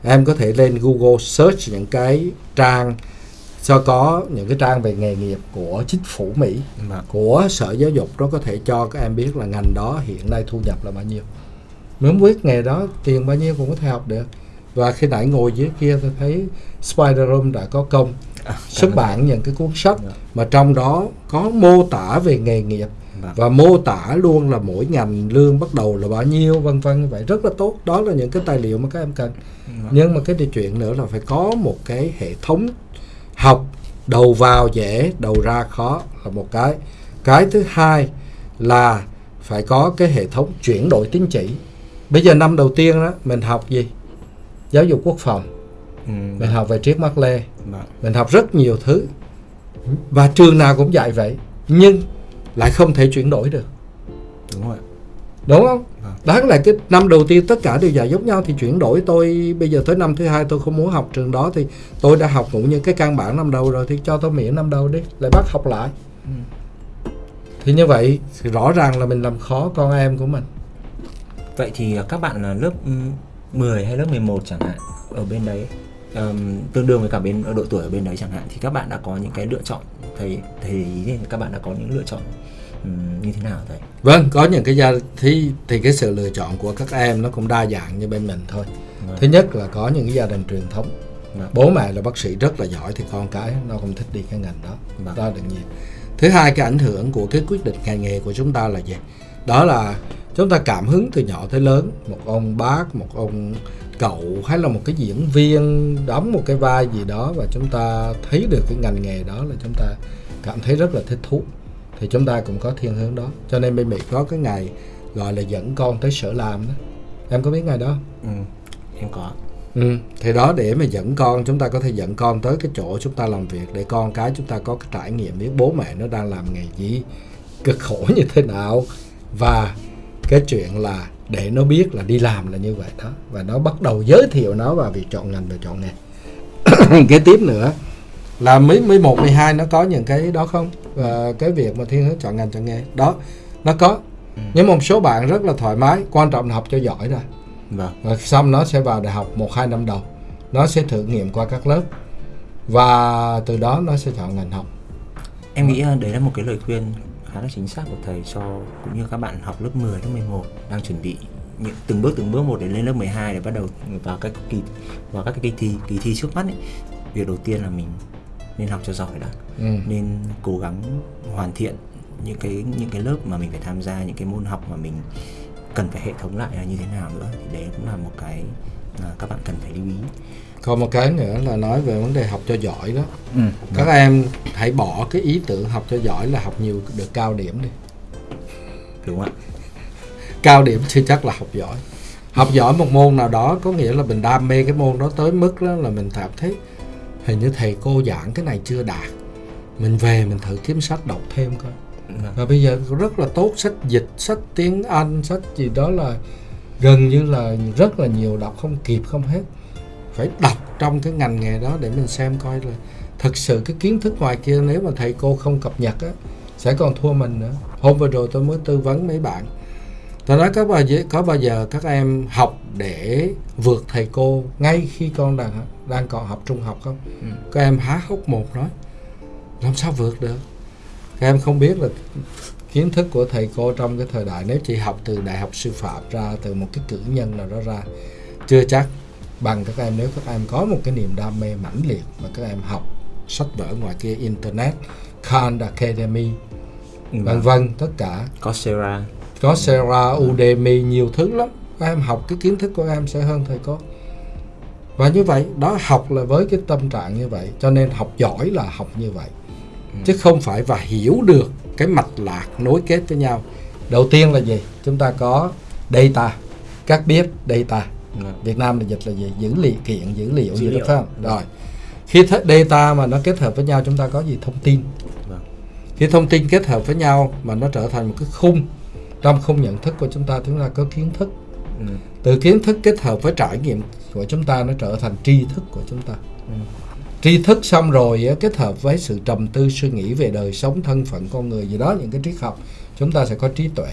em có thể lên Google search những cái trang cho có những cái trang về nghề nghiệp của chính phủ Mỹ Vâng. của sở giáo dục. Nó có thể cho các em biết là ngành đó hiện nay thu nhập là bao nhiêu. Nếu muốn biết nghề đó tiền bao nhiêu cũng có thể học được và khi nãy ngồi dưới kia tôi thấy Spider Room đã có công À, xuất bản những cái cuốn sách Dạ. mà trong đó có mô tả về nghề nghiệp Vâng. và mô tả luôn là mỗi ngành lương bắt đầu là bao nhiêu vân vân như vậy. Rất là tốt. Đó là những cái tài liệu mà các em cần. Vâng. nhưng mà cái điều chuyện nữa là phải có một cái hệ thống học đầu vào dễ đầu ra khó là một cái. Cái thứ hai là phải có cái hệ thống chuyển đổi tín chỉ. Bây giờ năm đầu tiên đó mình học gì giáo dục quốc phòng. Ừ. mình học về triết Mác Lê. Vâng. mình học rất nhiều thứ. Và trường nào cũng dạy vậy nhưng lại không thể chuyển đổi được. Đúng rồi. đúng không? Vâng. đáng lẽ cái năm đầu tiên tất cả đều dạy giống nhau thì chuyển đổi. Tôi bây giờ tới năm thứ hai tôi không muốn học trường đó thì tôi đã học cũng những cái căn bản năm đầu rồi thì cho tôi miễn năm đầu đi lại bắt học lại. Thì như vậy thì rõ ràng là mình làm khó con em của mình. Vậy thì các bạn là lớp ừm, 10 hay lớp 11 chẳng hạn ở bên đấy ừm, tương đương với cả bên ở độ tuổi ở bên đấy chẳng hạn thì các bạn đã có những cái lựa chọn thầy thầy ý thì các bạn đã có những lựa chọn ừm, như thế nào thầy? vâng có những cái gia thì thì cái sự lựa chọn của các em nó cũng đa dạng như bên mình thôi Vâng. thứ nhất là có những cái gia đình truyền thống Vâng. bố mẹ là bác sĩ rất là giỏi thì con cái nó không thích đi cái ngành đó Vâng. đó là đương nhiên thứ hai cái ảnh hưởng của cái quyết định ngành nghề của chúng ta là gì đó là chúng ta cảm hứng từ nhỏ tới lớn một ông bác một ông cậu hay là một cái diễn viên đóng một cái vai gì đó và chúng ta thấy được cái ngành nghề đó là chúng ta cảm thấy rất là thích thú thì chúng ta cũng có thiên hướng đó cho nên bên Mỹ có cái ngày gọi là dẫn con tới sở làm đó em có biết ngày đó? Ừm, em có. Ừ, thì đó để mà dẫn con chúng ta có thể dẫn con tới cái chỗ chúng ta làm việc để con cái chúng ta có cái trải nghiệm biết bố mẹ nó đang làm nghề gì cực khổ như thế nào và cái chuyện là để nó biết là đi làm là như vậy đó. Và nó bắt đầu giới thiệu nó vào việc chọn ngành và chọn nghề. Cái tiếp nữa là mấy mấy một mười hai nó có những cái đó không? Và cái việc mà thiên hướng chọn ngành chọn nghề. Đó nó có. Nhưng một số bạn rất là thoải mái quan trọng là học cho giỏi rồi. Vâng. rồi xong nó sẽ vào đại học một hai năm đầu. Nó sẽ thử nghiệm qua các lớp. Và từ đó nó sẽ chọn ngành học. Em nghĩ à, đấy là một cái lời khuyên khá là chính xác của thầy cho cũng như các bạn học lớp 10, lớp 11 đang chuẩn bị những từng bước từng bước một để lên lớp 12 để bắt đầu vào các kỳ vào các cái kỳ thi kỳ thi trước mắt ấy. Việc đầu tiên là mình nên học cho giỏi đã. ừ. Nên cố gắng hoàn thiện những cái những cái lớp mà mình phải tham gia những cái môn học mà mình cần phải hệ thống lại là như thế nào nữa thì đấy cũng là một cái mà các bạn cần phải lưu ý. Còn một cái nữa là nói về vấn đề học cho giỏi đó Ừ. các em hãy bỏ cái ý tưởng học cho giỏi là học nhiều được cao điểm đi Đúng không ạ? cao điểm chưa chắc là học giỏi học giỏi một môn nào đó có nghĩa là mình đam mê cái môn đó tới mức đó là mình cảm thấy hình như thầy cô giảng cái này chưa đạt mình về mình thử kiếm sách đọc thêm coi Vâng. và bây giờ rất là tốt sách dịch sách tiếng anh sách gì đó là gần như là rất là nhiều đọc không kịp không hết phải đọc trong cái ngành nghề đó để mình xem coi là thực sự cái kiến thức ngoài kia nếu mà thầy cô không cập nhật á sẽ còn thua mình nữa. Hôm vừa rồi tôi mới tư vấn mấy bạn. Tôi nói có bao giờ có bao giờ các em học để vượt thầy cô ngay khi con đang đang còn học trung học không? Ừ. các em há hốc một nói làm sao vượt được? Các em không biết là kiến thức của thầy cô trong cái thời đại nếu chỉ học từ đại học sư phạm ra từ một cái cử nhân nào đó ra chưa chắc bằng các em nếu các em có một cái niềm đam mê mãnh liệt mà các em học sách vở ngoài kia internet Khan Academy vân Vâng. vân tất cả. Coursera. có Coursera, Udemy nhiều thứ lắm. Các em học cái kiến thức của em sẽ hơn thầy cô. Và như vậy đó học là với cái tâm trạng như vậy cho nên học giỏi là học như vậy. Chứ không phải và hiểu được cái mạch lạc nối kết với nhau. Đầu tiên là gì? Chúng ta có data các biết data Vâng. Việt Nam là dịch là gì dữ liệu kiện dữ liệu Dữ liệu. phải không rồi khi data mà nó kết hợp với nhau chúng ta có gì thông tin Vâng. khi thông tin kết hợp với nhau mà nó trở thành một cái khung trong khung nhận thức của chúng ta chúng ta có kiến thức Ừ. từ kiến thức kết hợp với trải nghiệm của chúng ta nó trở thành tri thức của chúng ta Ừ. tri thức xong rồi kết hợp với sự trầm tư suy nghĩ về đời sống thân phận con người gì đó những cái triết học chúng ta sẽ có trí tuệ.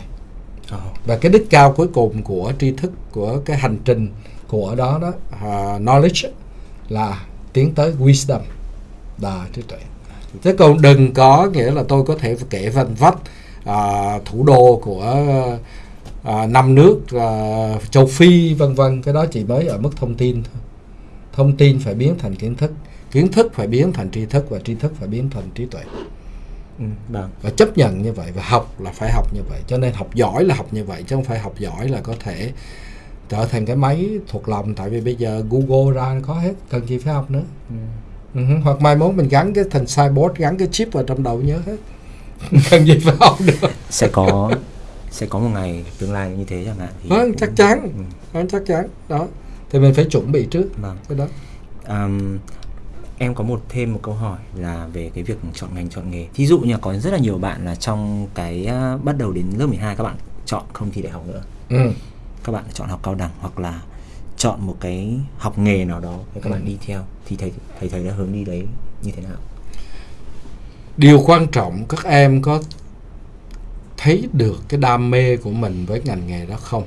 Ờ. và cái đích cao cuối cùng của tri thức của cái hành trình của đó đó uh, knowledge là tiến tới wisdom. Là trí tuệ. Thế còn đừng có nghĩa là tôi có thể kể vân vách uh, thủ đô của uh, năm nước uh, châu Phi vân vân. Cái đó chỉ mới ở mức thông tin thôi. Thông tin phải biến thành kiến thức. Kiến thức phải biến thành tri thức và tri thức phải biến thành trí tuệ. Ừ. Vâng. và chấp nhận như vậy và học là phải học như vậy cho nên học giỏi là học như vậy chứ không phải học giỏi là có thể trở thành cái máy thuộc lòng tại vì bây giờ Google ra có hết cần gì phải học nữa Ừ. Ừ, hoặc mai mốt mình gắn cái thành cyborg gắn cái chip vào trong đầu nhớ hết cần gì phải học được Sẽ có sẽ có một ngày tương lai như thế chẳng hạn thì Vâng, cũng- chắc chắn Ừ. Vâng, chắc chắn đó thì mình phải chuẩn bị trước Vâng. cái đó Ừm, em có một thêm một câu hỏi là về cái việc chọn ngành chọn nghề. Thí dụ như là có rất là nhiều bạn là trong cái à, bắt đầu đến lớp 12 các bạn chọn không thi đại học nữa. ừ. Các bạn chọn học cao đẳng hoặc là chọn một cái học nghề nào đó để các bạn Ừ. đi theo thì thầy thầy thấy là hướng đi đấy như thế nào? điều quan trọng các em có thấy được cái đam mê của mình với ngành nghề đó không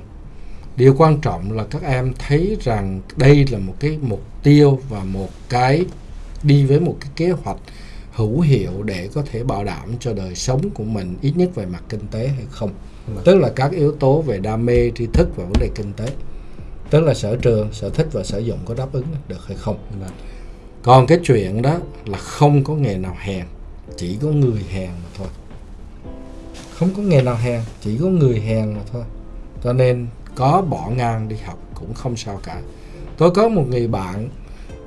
điều quan trọng là các em thấy rằng đây là một cái mục tiêu và một cái đi với một cái kế hoạch hữu hiệu để có thể bảo đảm cho đời sống của mình ít nhất về mặt kinh tế hay không. Vâng. tức là các yếu tố về đam mê tri thức và vấn đề kinh tế. Tức là sở trường sở thích và sử dụng có đáp ứng được hay không. Vâng. còn cái chuyện đó là không có nghề nào hèn chỉ có người hèn mà thôi. Không có nghề nào hèn chỉ có người hèn mà thôi. Cho nên có bỏ ngang đi học cũng không sao cả. Tôi có một người bạn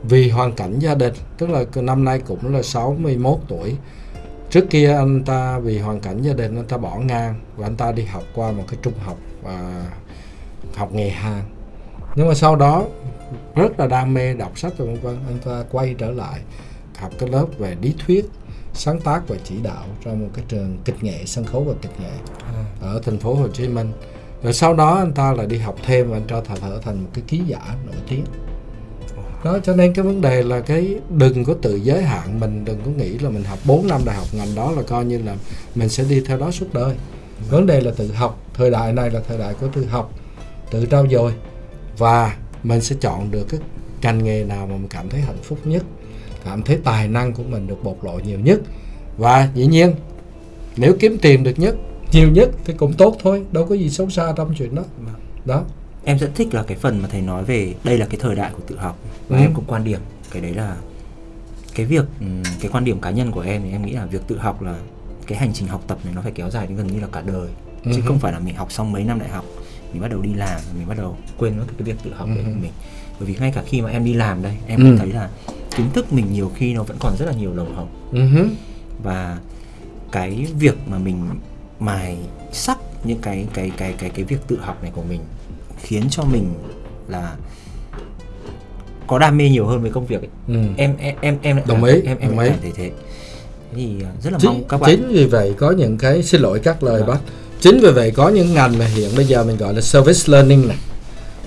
vì hoàn cảnh gia đình tức là năm nay cũng là 61 tuổi. Trước kia anh ta vì hoàn cảnh gia đình anh ta bỏ ngang và anh ta đi học qua một cái trung học và học nghề hàn. Nhưng mà sau đó rất là đam mê đọc sách và vân vân anh ta quay trở lại học cái lớp về lý thuyết sáng tác và chỉ đạo trong một cái trường kịch nghệ sân khấu và kịch nghệ À, ở thành phố Hồ Chí Minh. Rồi sau đó anh ta lại đi học thêm và anh ta trở thành một cái ký giả nổi tiếng đó cho nên cái vấn đề là cái đừng có tự giới hạn mình đừng có nghĩ là mình học 4 năm đại học ngành đó là coi như là mình sẽ đi theo đó suốt đời. Vấn đề là tự học thời đại này là thời đại của tự học tự trau dồi và mình sẽ chọn được cái ngành nghề nào mà mình cảm thấy hạnh phúc nhất cảm thấy tài năng của mình được bộc lộ nhiều nhất. Và dĩ nhiên nếu kiếm tiền được nhất nhiều nhất thì cũng tốt thôi đâu có gì xấu xa trong chuyện đó. Vâng. đó em rất thích là cái phần mà thầy nói về đây là cái thời đại của tự học và Ừ. em cũng quan điểm cái đấy là cái việc ừm, cái quan điểm cá nhân của em thì em nghĩ là việc tự học là cái hành trình học tập này nó phải kéo dài đến gần như là cả đời chứ Ừ. không phải là mình học xong mấy năm đại học mình bắt đầu đi làm mình bắt đầu quên mất cái việc tự học đấy Ừ. của mình bởi vì ngay cả khi mà em đi làm đây em Ừ. cũng thấy là kiến thức mình nhiều khi nó vẫn còn rất là nhiều lồng Ừ hứ. và cái việc mà mình mài sắc những cái cái cái cái cái việc tự học này của mình khiến cho mình là có đam mê nhiều hơn với công việc ấy. Ừ. em em em em Đồng ý, em em đồng ý. cảm thấy thế thì à, rất là chính, mong các bạn chính vì vậy có những cái xin lỗi các lời Vâng. bác chính vì vậy có những ngành mà hiện bây giờ mình gọi là service learning này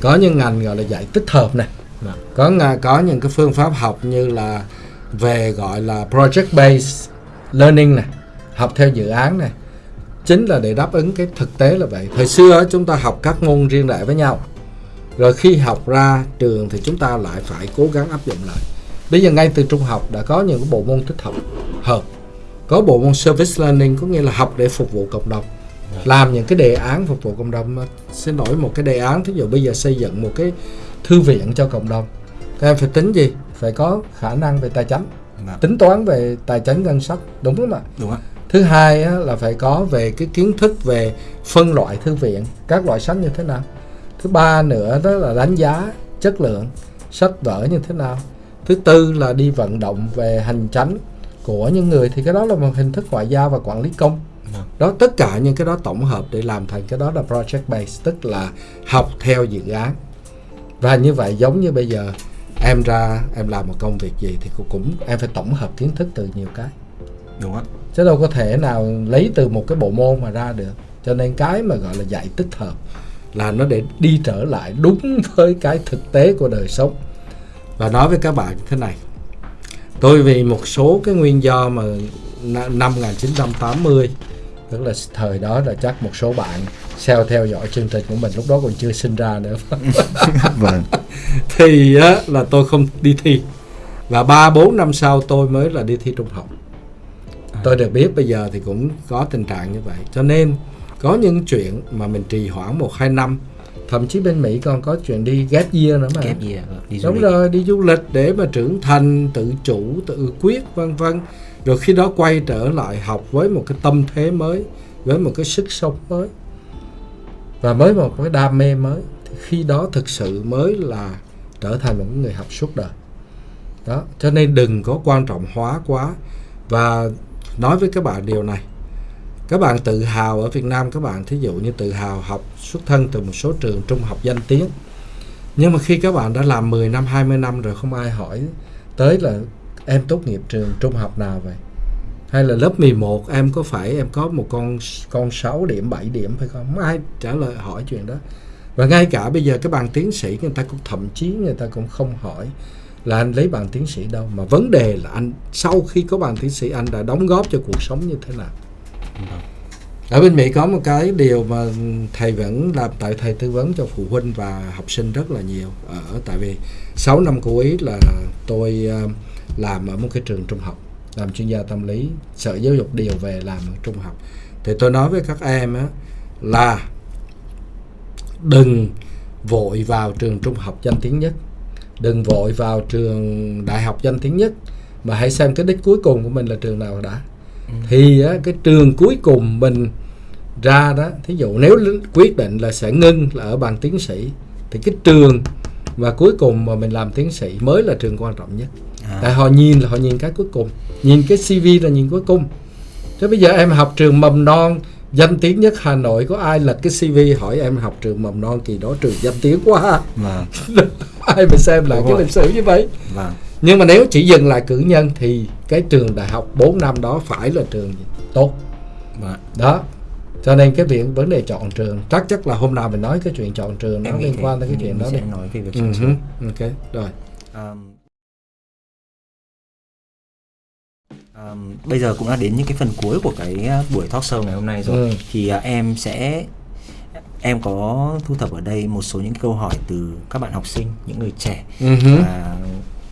có những ngành gọi là dạy tích hợp này Vâng. có có những cái phương pháp học như là về gọi là project based learning này học theo dự án này chính là để đáp ứng cái thực tế là vậy. Thời xưa chúng ta học các môn riêng rẽ với nhau. Rồi khi học ra trường thì chúng ta lại phải cố gắng áp dụng lại. Bây giờ ngay từ trung học đã có những cái bộ môn tích hợp hợp. Có bộ môn service learning có nghĩa là học để phục vụ cộng đồng. Làm những cái đề án phục vụ cộng đồng xin lỗi một cái đề án thí dụ bây giờ xây dựng một cái thư viện cho cộng đồng. Các em phải tính gì? Phải có khả năng về tài chính. Vâng. tính toán về tài chính ngân sách. Đúng không ạ? Đúng không thứ hai á, là phải có về cái kiến thức về phân loại thư viện các loại sách như thế nào. Thứ ba nữa đó là đánh giá chất lượng sách vở như thế nào. Thứ tư là đi vận động về hành chánh của những người thì cái đó là một hình thức ngoại giao và quản lý công. Vâng. đó tất cả những cái đó tổng hợp để làm thành cái đó là project based tức là học theo dự án. Và như vậy giống như bây giờ em ra em làm một công việc gì thì cũng em phải tổng hợp kiến thức từ nhiều cái đúng không chứ đâu có thể nào lấy từ một cái bộ môn mà ra được. Cho nên cái mà gọi là dạy tích hợp là nó để đi trở lại đúng với cái thực tế của đời sống. Và nói với các bạn như thế này. Tôi vì một số cái nguyên do mà năm 1980 tức là thời đó là chắc một số bạn theo theo dõi chương trình của mình lúc đó còn chưa sinh ra nữa. Vâng. Thì á, là tôi không đi thi. Và ba bốn năm sau tôi mới là đi thi trung học tôi được biết bây giờ thì cũng có tình trạng như vậy. Cho nên có những chuyện mà mình trì hoãn một hai năm thậm chí bên Mỹ còn có chuyện đi gap year nữa mà? Vâng, đi du đúng lịch. rồi đi du lịch để mà trưởng thành tự chủ tự quyết vân vân. Rồi khi đó quay trở lại học với một cái tâm thế mới với một cái sức sống mới và với một cái đam mê mới. Thì khi đó thực sự mới là trở thành một người học suốt đời. Đó cho nên đừng có quan trọng hóa quá. Và nói với các bạn điều này. Các bạn tự hào ở Việt Nam các bạn, thí dụ như tự hào học xuất thân từ một số trường trung học danh tiếng. Nhưng mà khi các bạn đã làm 10 năm 20 năm rồi không ai hỏi tới là em tốt nghiệp trường trung học nào vậy? Hay là lớp 11 em có phải em có một con con 6 điểm 7 điểm phải không? Không ai trả lời hỏi chuyện đó. Và ngay cả bây giờ các bạn tiến sĩ người ta cũng thậm chí người ta cũng không hỏi là anh lấy bằng tiến sĩ đâu mà vấn đề là anh sau khi có bằng tiến sĩ anh đã đóng góp cho cuộc sống như thế nào? Ở bên Mỹ có một cái điều mà thầy vẫn làm tại thầy tư vấn cho phụ huynh và học sinh rất là nhiều. Ở tại vì 6 năm cuối là tôi ờ, làm ở một cái trường trung học làm chuyên gia tâm lý sở giáo dục điều về làm ở trung học. Thì tôi nói với các em á, là đừng vội vào trường trung học danh tiếng nhất đừng vội vào trường đại học danh tiếng nhất mà hãy xem cái đích cuối cùng của mình là trường nào đã. Thì á, cái trường cuối cùng mình ra đó thí dụ nếu quyết định là sẽ ngưng là ở bằng tiến sĩ thì cái trường và cuối cùng mà mình làm tiến sĩ mới là trường quan trọng nhất. À. tại họ nhìn là họ nhìn cái cuối cùng nhìn cái cv là nhìn cuối cùng. Chứ bây giờ em học trường mầm non danh tiếng nhất Hà Nội có ai lật cái CV hỏi em học trường mầm non kỳ đó trường danh tiếng quá Vâng, lại Đúng cái lịch sử như vậy vâng. nhưng mà nếu chỉ dừng lại cử nhân thì cái trường đại học 4 năm đó phải là trường gì? tốt Vâng. đó cho nên cái việc vấn đề chọn trường chắc chắc là hôm nào mình nói cái chuyện chọn trường nó liên quan tới cái chuyện đó đi nói về việc ừ, chọn trường. hứ, ok rồi Um, um, bây giờ cũng đã đến những cái phần cuối của cái uh, buổi talk show ngày hôm nay rồi Ừ. thì uh, em sẽ em có thu thập ở đây một số những câu hỏi từ các bạn học sinh những người trẻ hứ. và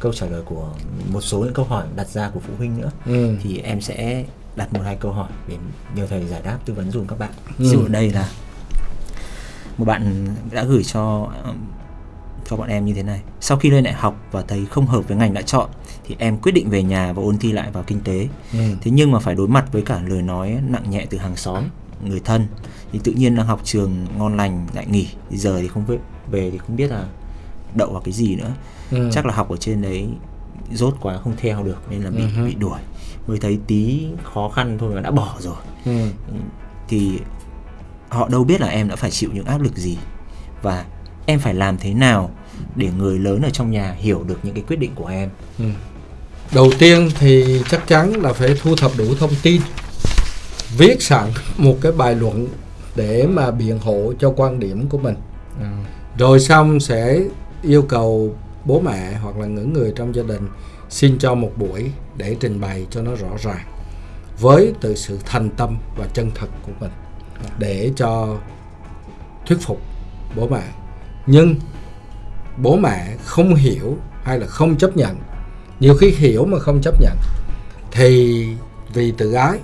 câu trả lời của một số những câu hỏi đặt ra của phụ huynh nữa Ừ. thì em sẽ đặt một hai câu hỏi để nhờ thầy giải đáp tư vấn dùm các bạn Ừ. ví dụ ở đây là một bạn đã gửi cho cho bọn em như thế này sau khi lên đại học và thấy không hợp với ngành đã chọn thì em quyết định về nhà và ôn thi lại vào kinh tế Ừ. thế nhưng mà phải đối mặt với cả lời nói nặng nhẹ từ hàng xóm người thân thì tự nhiên đang học trường ngon lành lại nghỉ thì giờ thì không về, về thì không biết là đậu vào cái gì nữa Ừ. chắc là học ở trên đấy rốt quá không theo được nên là bị hứ. bị đuổi mới thấy tí khó khăn thôi mà đã bỏ rồi Ừ. thì họ đâu biết là em đã phải chịu những áp lực gì và em phải làm thế nào để người lớn ở trong nhà hiểu được những cái quyết định của em Ừ. Đầu tiên thì chắc chắn là phải thu thập đủ thông tin Viết sẵn một cái bài luận để mà biện hộ cho quan điểm của mình. Rồi xong sẽ yêu cầu bố mẹ hoặc là những người trong gia đình xin cho một buổi để trình bày cho nó rõ ràng với từ sự thành tâm và chân thật của mình để cho thuyết phục bố mẹ. Nhưng bố mẹ không hiểu hay là không chấp nhận. Nhiều khi hiểu mà không chấp nhận thì vì tự ái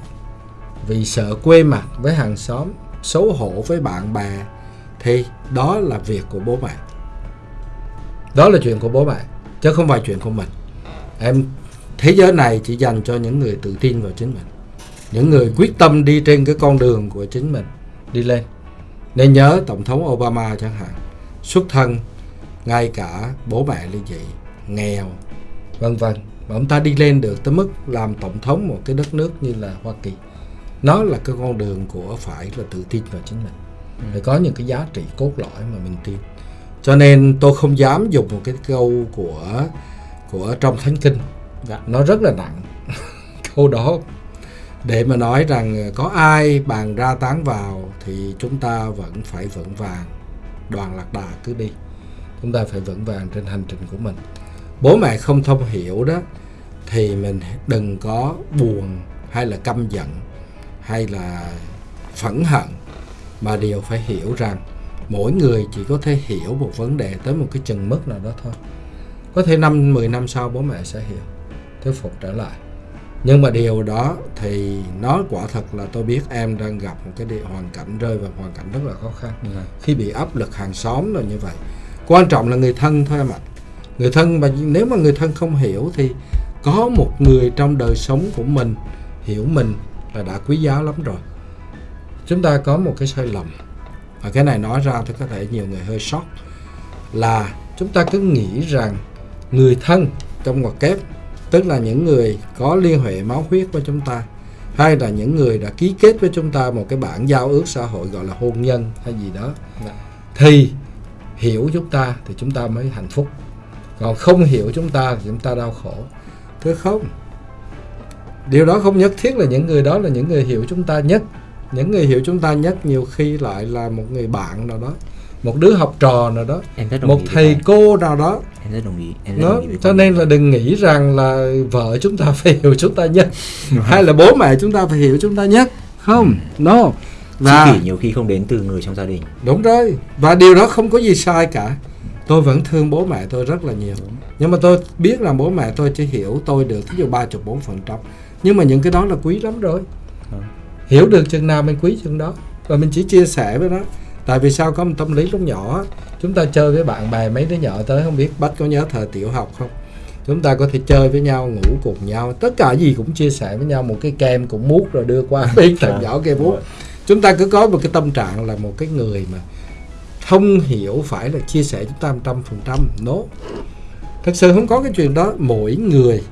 vì sợ quê mặt với hàng xóm, xấu hổ với bạn bè, thì đó là việc của bố mẹ. Đó là chuyện của bố mẹ, chứ không phải chuyện của mình. Em, thế giới này chỉ dành cho những người tự tin vào chính mình, những người quyết tâm đi trên cái con đường của chính mình, đi lên. Nên nhớ tổng thống Obama chẳng hạn, xuất thân ngay cả bố mẹ ly dị nghèo, vân vân. Mà ông ta đi lên được tới mức làm tổng thống một cái đất nước như là Hoa Kỳ nó là cái con đường của phải là tự tin vào chính mình. Phải có những cái giá trị cốt lõi mà mình tin. Cho nên tôi không dám dùng một cái câu của của trong thánh kinh. Dạ. Nó rất là nặng. Câu đó để mà nói rằng có ai bàn ra tán vào thì chúng ta vẫn phải vững vàng. Đoàn lạc đà cứ đi. Chúng ta phải vững vàng trên hành trình của mình. Bố mẹ không thông hiểu đó thì mình đừng có buồn hay là căm giận hay là phẫn hận mà đều phải hiểu rằng mỗi người chỉ có thể hiểu một vấn đề tới một cái chừng mức nào đó thôi. Có thể năm 10 năm sau bố mẹ sẽ hiểu thuyết phục trở lại. Nhưng mà điều đó thì nó quả thật là tôi biết em đang gặp một cái địa hoàn cảnh rơi vào hoàn cảnh rất là khó khăn. Vâng. khi bị áp lực hàng xóm rồi như vậy. Quan trọng là người thân thôi em ạ. Người thân mà nếu mà người thân không hiểu thì có một người trong đời sống của mình hiểu mình là đã quý giá lắm rồi. Chúng ta có một cái sai lầm. Và cái này nói ra thì có thể nhiều người hơi sốc. Là chúng ta cứ nghĩ rằng người thân trong ngoặc kép tức là những người có liên hệ máu huyết với chúng ta hay là những người đã ký kết với chúng ta một cái bản giao ước xã hội gọi là hôn nhân hay gì đó Dạ. thì hiểu chúng ta thì chúng ta mới hạnh phúc. Còn không hiểu chúng ta thì chúng ta đau khổ. Thưa không điều đó không nhất thiết là những người đó là những người hiểu chúng ta nhất. Những người hiểu chúng ta nhất nhiều khi lại là một người bạn nào đó một đứa học trò nào đó một thầy cô nào đó. Em rất đồng ý em rất đồng ý cho nên là đừng nghĩ rằng là vợ chúng ta phải hiểu chúng ta nhất hay là bố mẹ chúng ta phải hiểu chúng ta nhất. Không no. Và chi kỷ nhiều khi không đến từ người trong gia đình. Đúng rồi. Và điều đó không có gì sai cả. Tôi vẫn thương bố mẹ tôi rất là nhiều. Nhưng mà tôi biết là bố mẹ tôi chỉ hiểu tôi được thí dụ ba chục bốn phần trăm nhưng mà những cái đó là quý lắm rồi. Ừ. hiểu được chừng nào mình quý chừng đó. Và mình chỉ chia sẻ với nó. Tại vì sao có một tâm lý lúc nhỏ chúng ta chơi với bạn bè mấy đứa nhỏ tới không biết bách có nhớ thời tiểu học không? Chúng ta có thể chơi với nhau ngủ cùng nhau. Tất cả gì cũng chia sẻ với nhau. Một cái kem cũng mút rồi đưa qua bên thằng nhỏ kia mút chúng ta cứ có một cái tâm trạng là một cái người mà thông hiểu phải là chia sẻ chúng ta một trăm phần trăm. Nó. Thật sự không có cái chuyện đó. Mỗi người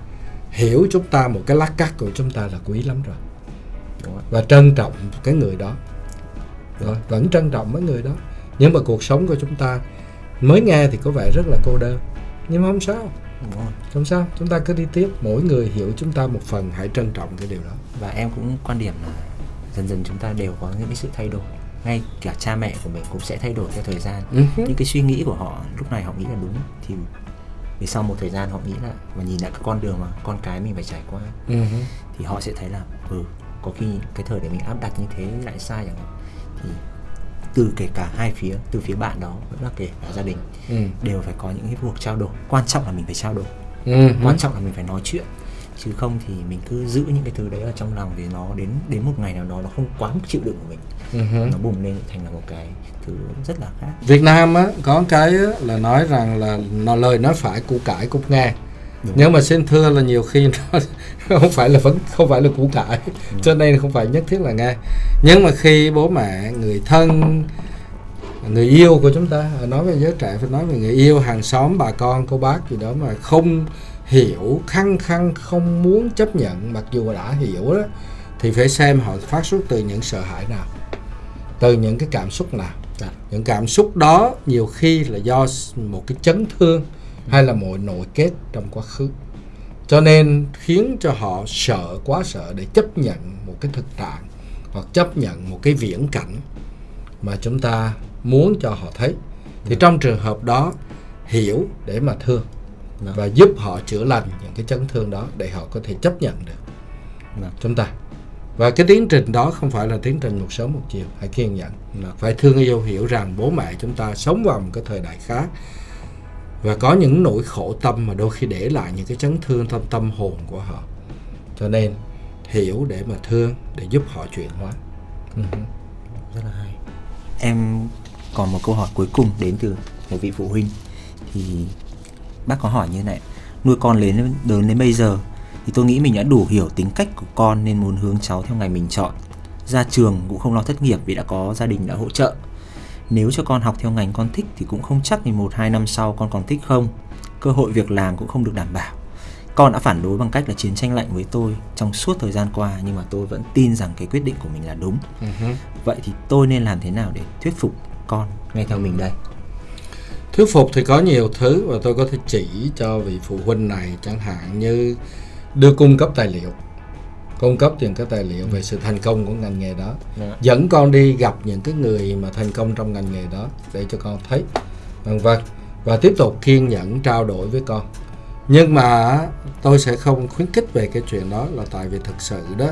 hiểu chúng ta một cái lát cắt của chúng ta là quý lắm rồi. Và trân trọng cái người đó. Rồi vẫn trân trọng mấy người đó. Nhưng mà cuộc sống của chúng ta mới nghe thì có vẻ rất là cô đơn. Nhưng mà không sao. Không sao. Chúng ta cứ đi tiếp. Mỗi người hiểu chúng ta một phần. Hãy trân trọng cái điều đó. Và em cũng quan điểm là dần dần chúng ta đều có những cái sự thay đổi. Ngay cả cha mẹ của mình cũng sẽ thay đổi theo thời gian. Uh-huh. những cái suy nghĩ của họ lúc này họ nghĩ là đúng. Thì vì sau một thời gian họ nghĩ là và nhìn lại cái con đường mà con cái mình phải trải qua uh-huh. thì họ sẽ thấy là ừ có khi cái thời để mình áp đặt như thế lại sai chẳng hạn thì từ kể cả hai phía từ phía bạn đó vẫn là kể cả gia đình ừ. đều phải có những cái cuộc trao đổi quan trọng là mình phải trao đổi ừ. quan trọng là mình phải nói chuyện chứ không thì mình cứ giữ những cái thứ đấy ở trong lòng vì nó đến đến một ngày nào đó nó không quá mức chịu đựng của mình uh-huh. nó bùng lên thành là một cái thứ rất là khác Việt Nam á có cái á, là nói rằng là nó lời nói phải củ cải cúc nghe Đúng. nhưng mà xin thưa là nhiều khi nó không phải là vẫn không phải là củ cải Đúng. cho nên không phải nhất thiết là nghe nhưng mà khi bố mẹ người thân người yêu của chúng ta nói về giới trẻ phải nói về người yêu hàng xóm bà con cô bác gì đó mà không hiểu khăng khăng không muốn chấp nhận mặc dù đã hiểu đó thì phải xem họ phát xuất từ những sợ hãi nào từ những cái cảm xúc nào à. những cảm xúc đó nhiều khi là do một cái chấn thương hay là một nội kết trong quá khứ cho nên khiến cho họ sợ quá sợ để chấp nhận một cái thực trạng hoặc chấp nhận một cái viễn cảnh mà chúng ta muốn cho họ thấy thì ừ. trong trường hợp đó hiểu để mà thương Đó. và giúp họ chữa lành những cái chấn thương đó để họ có thể chấp nhận được chúng ta và cái tiến trình đó không phải là tiến trình một sớm một chiều, hãy kiên nhẫn. Phải thương yêu, hiểu rằng bố mẹ chúng ta sống vào một cái thời đại khác. Và có những nỗi khổ tâm mà đôi khi để lại những cái chấn thương trong tâm hồn của họ. Cho nên, hiểu để mà thương, để giúp họ chuyển hóa. Ừ. Rất là hay. Em còn một câu hỏi cuối cùng đến từ một vị phụ huynh. Thì bác có hỏi như này. Nuôi con lớn đến bây giờ thì tôi nghĩ mình đã đủ hiểu tính cách của con nên muốn hướng cháu theo ngành mình chọn. Ra trường cũng không lo thất nghiệp vì đã có gia đình đã hỗ trợ. Nếu cho con học theo ngành con thích thì cũng không chắc thì một hai năm sau con còn thích không. Cơ hội việc làm cũng không được đảm bảo. Con đã phản đối bằng cách là chiến tranh lạnh với tôi trong suốt thời gian qua nhưng mà tôi vẫn tin rằng cái quyết định của mình là đúng. Uh-huh. vậy thì tôi nên làm thế nào để thuyết phục con nghe theo mình đây? Thuyết phục thì có nhiều thứ và tôi có thể chỉ cho vị phụ huynh này chẳng hạn như đưa cung cấp tài liệu. Cung cấp những cái tài liệu về sự thành công của ngành nghề đó. Đã. Dạ. dẫn con đi gặp những cái người mà thành công trong ngành nghề đó để cho con thấy. Vân vân và tiếp tục kiên nhẫn trao đổi với con. Nhưng mà tôi sẽ không khuyến khích về cái chuyện đó là tại vì thực sự đó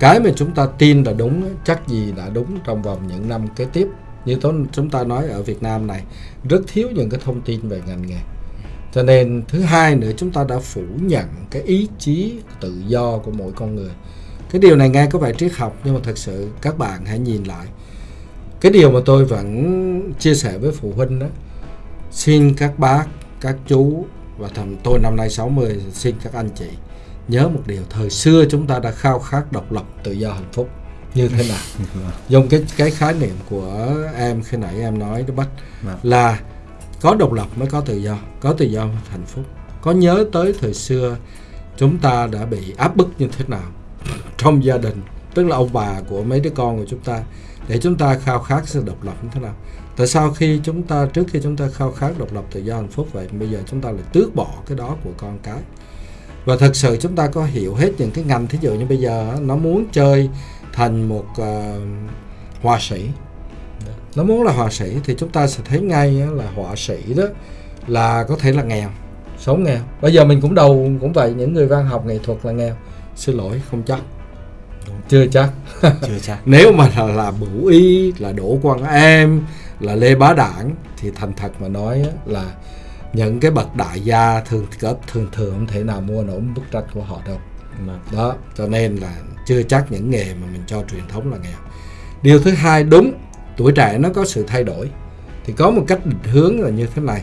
cái mà chúng ta tin là đúng chắc gì đã đúng trong vòng những năm kế tiếp. Như tôi, chúng ta nói ở Việt Nam này rất thiếu những cái thông tin về ngành nghề cho nên thứ hai nữa chúng ta đã phủ nhận cái ý chí tự do của mỗi con người. Cái điều này nghe có vẻ triết học nhưng mà thật sự các bạn hãy nhìn lại. Cái điều mà tôi vẫn chia sẻ với phụ huynh đó xin các bác các chú và thầm tôi năm nay 60 xin các anh chị nhớ một điều thời xưa chúng ta đã khao khát độc lập tự do hạnh phúc. Như thế nào? Dùng cái cái khái niệm của em khi nãy em nói đó bắt vâng. là có độc lập mới có tự do có tự do mới hạnh phúc. Có nhớ tới thời xưa chúng ta đã bị áp bức như thế nào trong gia đình tức là ông bà của mấy đứa con của chúng ta để chúng ta khao khát sự độc lập như thế nào? Tại sao khi chúng ta trước khi chúng ta khao khát độc lập tự do hạnh phúc vậy bây giờ chúng ta lại tước bỏ cái đó của con cái? Và thật sự chúng ta có hiểu hết những cái ngành thí dụ như bây giờ nó muốn chơi thành một uh, họa sĩ nó muốn là họa sĩ thì chúng ta sẽ thấy ngay là họa sĩ đó là có thể là nghèo sống nghèo. Bây giờ mình cũng đầu cũng vậy những người văn học nghệ thuật là nghèo. Xin lỗi không chắc. Chưa chắc. Chưa chắc. Nếu mà là, là bửu y là đỗ quang em là lê bá đảng thì thành thật mà nói là những cái bậc đại gia thường thường thường thường không thể nào mua nổi bức tranh của họ đâu. Đó cho nên là chưa chắc những nghề mà mình cho truyền thống là nghèo. Điều thứ hai đúng tuổi trẻ nó có sự thay đổi thì có một cách định hướng là như thế này.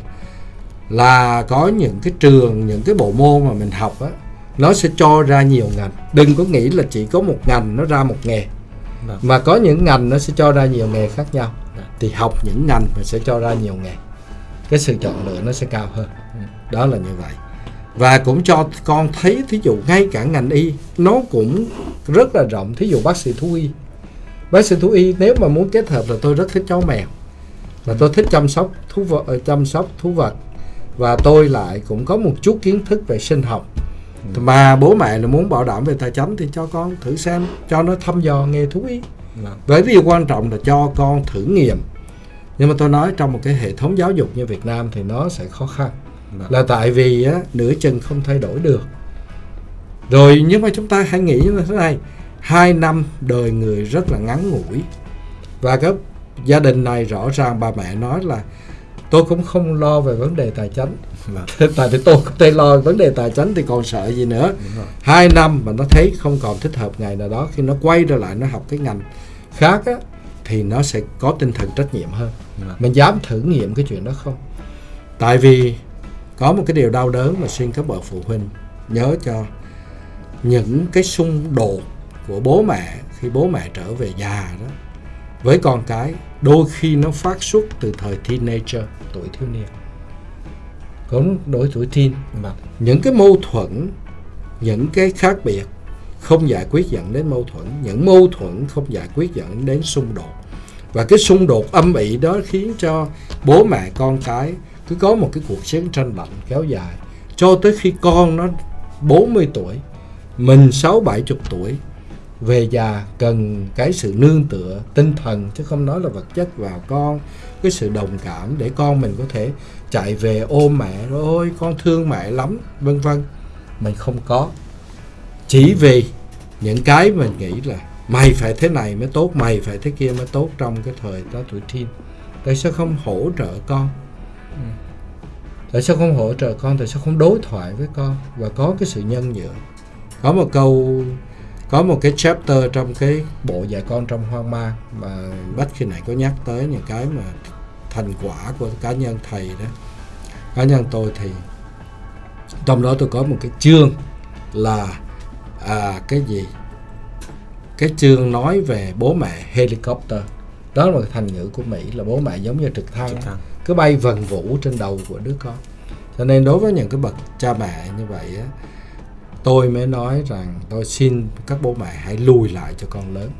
Là có những cái trường những cái bộ môn mà mình học á nó sẽ cho ra nhiều ngành. Đừng có nghĩ là chỉ có một ngành nó ra một nghề Vâng. mà có những ngành nó sẽ cho ra nhiều nghề khác nhau. Dạ. thì học những ngành mà sẽ cho ra nhiều nghề cái sự chọn lựa nó sẽ cao hơn. Đó là như vậy. Và cũng cho con thấy thí dụ ngay cả ngành y nó cũng rất là rộng. Thí dụ bác sĩ thú y bác sĩ thú y nếu mà muốn kết hợp là tôi rất thích chó mèo. Và tôi thích chăm sóc thú vật ờ, chăm sóc thú vật. Và tôi lại cũng có một chút kiến thức về sinh học. Mà bố mẹ là muốn bảo đảm về tài chính thì cho con thử xem cho nó thăm dò nghề thú y. Vâng. với điều quan trọng là cho con thử nghiệm. Nhưng mà tôi nói trong một cái hệ thống giáo dục như Việt Nam thì nó sẽ khó khăn. Vâng. là tại vì á, nửa chừng không thay đổi được. Rồi nhưng mà chúng ta hãy nghĩ như thế này hai năm đời người rất là ngắn ngủi. Và các gia đình này rõ ràng bà mẹ nói là tôi cũng không lo về vấn đề tài chính. Tại vì tôi không thể lo vấn đề tài chính thì còn sợ gì nữa. Hai năm mà nó thấy không còn thích hợp ngày nào đó khi nó quay trở lại nó học cái ngành khác á, thì nó sẽ có tinh thần trách nhiệm hơn. Vâng. mình dám thử nghiệm cái chuyện đó không? Tại vì có một cái điều đau đớn mà xin các bậc phụ huynh nhớ cho những cái xung đột của bố mẹ khi bố mẹ trở về già đó. Với con cái, đôi khi nó phát xuất từ thời teenager, tuổi thiếu niên. Cũng đối tuổi teen mà những cái mâu thuẫn, những cái khác biệt không giải quyết dẫn đến mâu thuẫn, những mâu thuẫn không giải quyết dẫn đến xung đột. Và cái xung đột âm ỉ đó khiến cho bố mẹ con cái cứ có một cái cuộc chiến tranh lạnh kéo dài, cho tới khi con nó 40 tuổi, mình sáu bảy chục tuổi về già cần cái sự nương tựa tinh thần chứ không nói là vật chất vào con. Cái sự đồng cảm để con mình có thể chạy về ôm mẹ rồi ôi con thương mẹ lắm vân vân. Mình không có. Chỉ vì những cái mình nghĩ là mày phải thế này mới tốt mày phải thế kia mới tốt trong cái thời đó tuổi teen. Tại sao không hỗ trợ con? Tại sao không hỗ trợ con? Tại sao không đối thoại với con? Và có cái sự nhân nhượng. Có một câu có một cái chapter trong cái bộ dạy con trong hoang mang mà bách khi này có nhắc tới những cái mà thành quả của cá nhân thầy đó. Cá nhân tôi thì trong đó tôi có một cái chương là à, cái gì? Cái chương nói về bố mẹ helicopter. Đó là một thành ngữ của Mỹ là bố mẹ giống như trực thăng. Trực thăng. cứ bay vần vũ trên đầu của đứa con. Cho nên đối với những cái bậc cha mẹ như vậy á tôi mới nói rằng tôi xin các bố mẹ hãy lùi lại cho con lớn.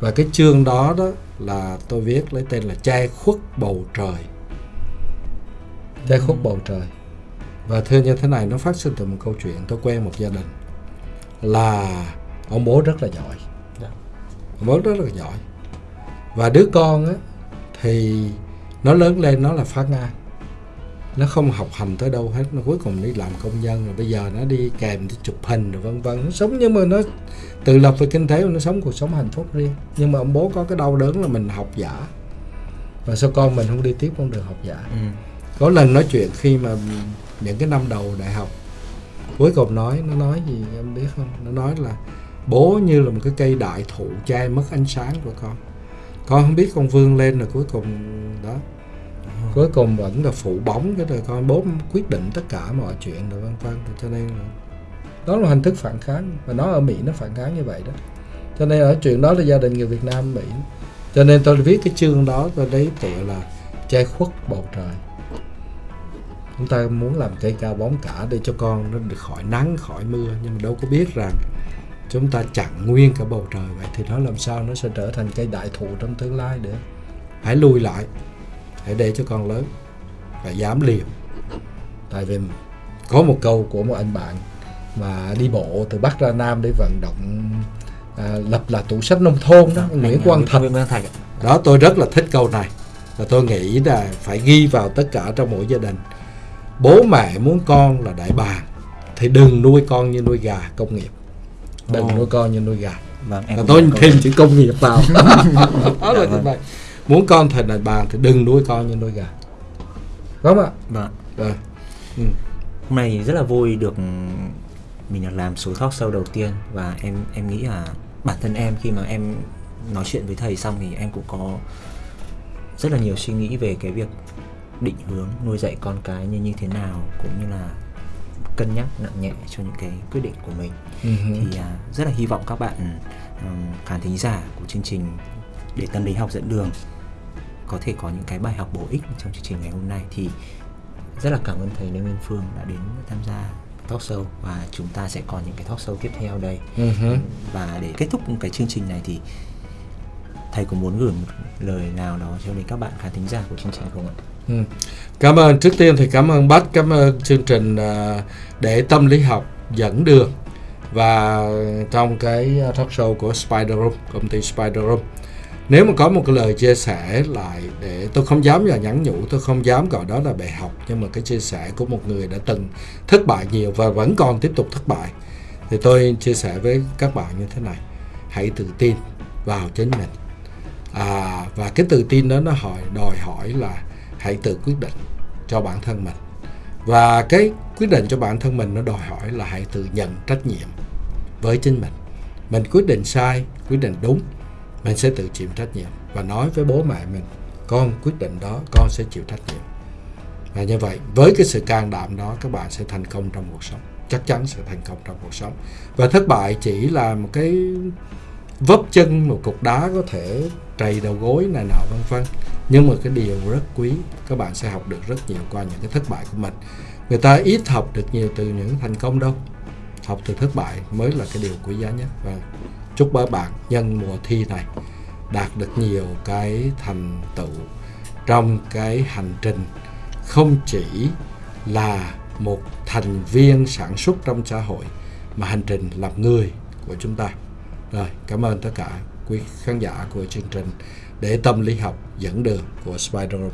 Và cái chương đó đó là tôi viết lấy tên là che khuất bầu trời. Che khuất bầu trời. Và thưa như thế này nó phát sinh từ một câu chuyện tôi quen một gia đình là ông bố rất là giỏi. Dạ. ông bố rất là giỏi. Và đứa con á thì nó lớn lên nó là phá ngang nó không học hành tới đâu hết nó cuối cùng đi làm công nhân rồi bây giờ nó đi kèm đi chụp hình rồi vân vân. Nó sống nhưng mà nó tự lập về kinh tế và nó sống cuộc sống hạnh phúc riêng. Nhưng mà ông bố có cái đau đớn là mình học giả. Và sao con mình không đi tiếp con đường học giả? Ừ. có lần nói chuyện khi mà những cái năm đầu đại học cuối cùng nói nó nói gì em biết không? Nó nói là bố như là một cái cây đại thụ che mất ánh sáng của con. Con không biết con vươn lên rồi cuối cùng đó cuối cùng vẫn là phụ bóng cái đời con bố quyết định tất cả mọi chuyện rồi vân vân. Cho nên là đó là hình thức phản kháng. Và nó ở Mỹ nó phản kháng như vậy đó. Cho nên ở chuyện đó là gia đình người Việt Nam Mỹ. Cho nên tôi viết cái chương đó, tôi lấy tựa là che khuất bầu trời. Chúng ta muốn làm cây cao bóng cả để cho con nó được khỏi nắng, khỏi mưa. Nhưng mà đâu có biết rằng chúng ta chặn nguyên cả bầu trời. Vậy thì nó làm sao nó sẽ trở thành cây đại thụ trong tương lai nữa hãy lùi lại hãy để cho con lớn và dám liều. Tại vì có một câu của một anh bạn mà đi bộ từ bắc ra nam để vận động à, lập là tủ sách nông thôn đó Anh, Nguyễn à, Quang Thạch. đó tôi rất là thích câu này và tôi nghĩ là phải ghi vào tất cả trong mỗi gia đình. Bố mẹ muốn con là đại bàng thì đừng nuôi con như nuôi gà công nghiệp. Đừng Ồ. nuôi con như nuôi gà. Vâng em và tôi thêm chữ công nghiệp vào. Đó là Dạ như vâng. vậy muốn con thành đại bàng thì đừng nuôi con như nuôi gà đúng không ạ vâng Rồi. Ừ. hôm nay rất là vui được mình được làm số talk show đầu tiên và em em nghĩ là bản thân em khi mà em nói chuyện với thầy xong thì em cũng có rất là nhiều suy nghĩ về cái việc định hướng nuôi dạy con cái như như thế nào cũng như là cân nhắc nặng nhẹ cho những cái quyết định của mình Ừ hử. thì à, rất là hy vọng các bạn um, khán thính giả của chương trình để tâm lý học dẫn đường có thể có những cái bài học bổ ích trong chương trình ngày hôm nay thì rất là cảm ơn thầy Lê Nguyên Phương đã đến tham gia talk show và chúng ta sẽ còn những cái talk show tiếp theo đây hử. và để kết thúc cái chương trình này thì thầy có muốn gửi một lời nào đó cho đến các bạn khán thính giả của chương trình không ạ? Ừ. Cảm ơn trước tiên thì cảm ơn Bách cảm ơn chương trình à, để tâm lý học dẫn đường và trong cái à, talk show của Spider Room công ty Spider Room nếu mà có một cái lời chia sẻ lại để tôi không dám là nhắn nhủ tôi không dám gọi đó là bài học nhưng mà cái chia sẻ của một người đã từng thất bại nhiều và vẫn còn tiếp tục thất bại thì tôi chia sẻ với các bạn như thế này. Hãy tự tin vào chính mình. À, và cái tự tin đó nó hỏi đòi hỏi là hãy tự quyết định cho bản thân mình. Và cái quyết định cho bản thân mình nó đòi hỏi là hãy tự nhận trách nhiệm với chính mình. Mình quyết định sai quyết định đúng mình sẽ tự chịu trách nhiệm và nói với bố mẹ mình, con quyết định đó, con sẽ chịu trách nhiệm. Và như vậy, với cái sự can đảm đó, các bạn sẽ thành công trong cuộc sống. Chắc chắn sẽ thành công trong cuộc sống. Và thất bại chỉ là một cái vấp chân, một cục đá có thể trầy đầu gối này nọ, vân vân. Nhưng mà cái điều rất quý, các bạn sẽ học được rất nhiều qua những cái thất bại của mình. Người ta ít học được nhiều từ những thành công đâu. Học từ thất bại mới là cái điều quý giá nhất. Và chúc các bạn nhân mùa thi này đạt được nhiều cái thành tựu trong cái hành trình, không chỉ là một thành viên sản xuất trong xã hội, mà hành trình làm người của chúng ta. Rồi, cảm ơn tất cả quý khán giả của chương trình để tâm lý học dẫn đường của Spider Room.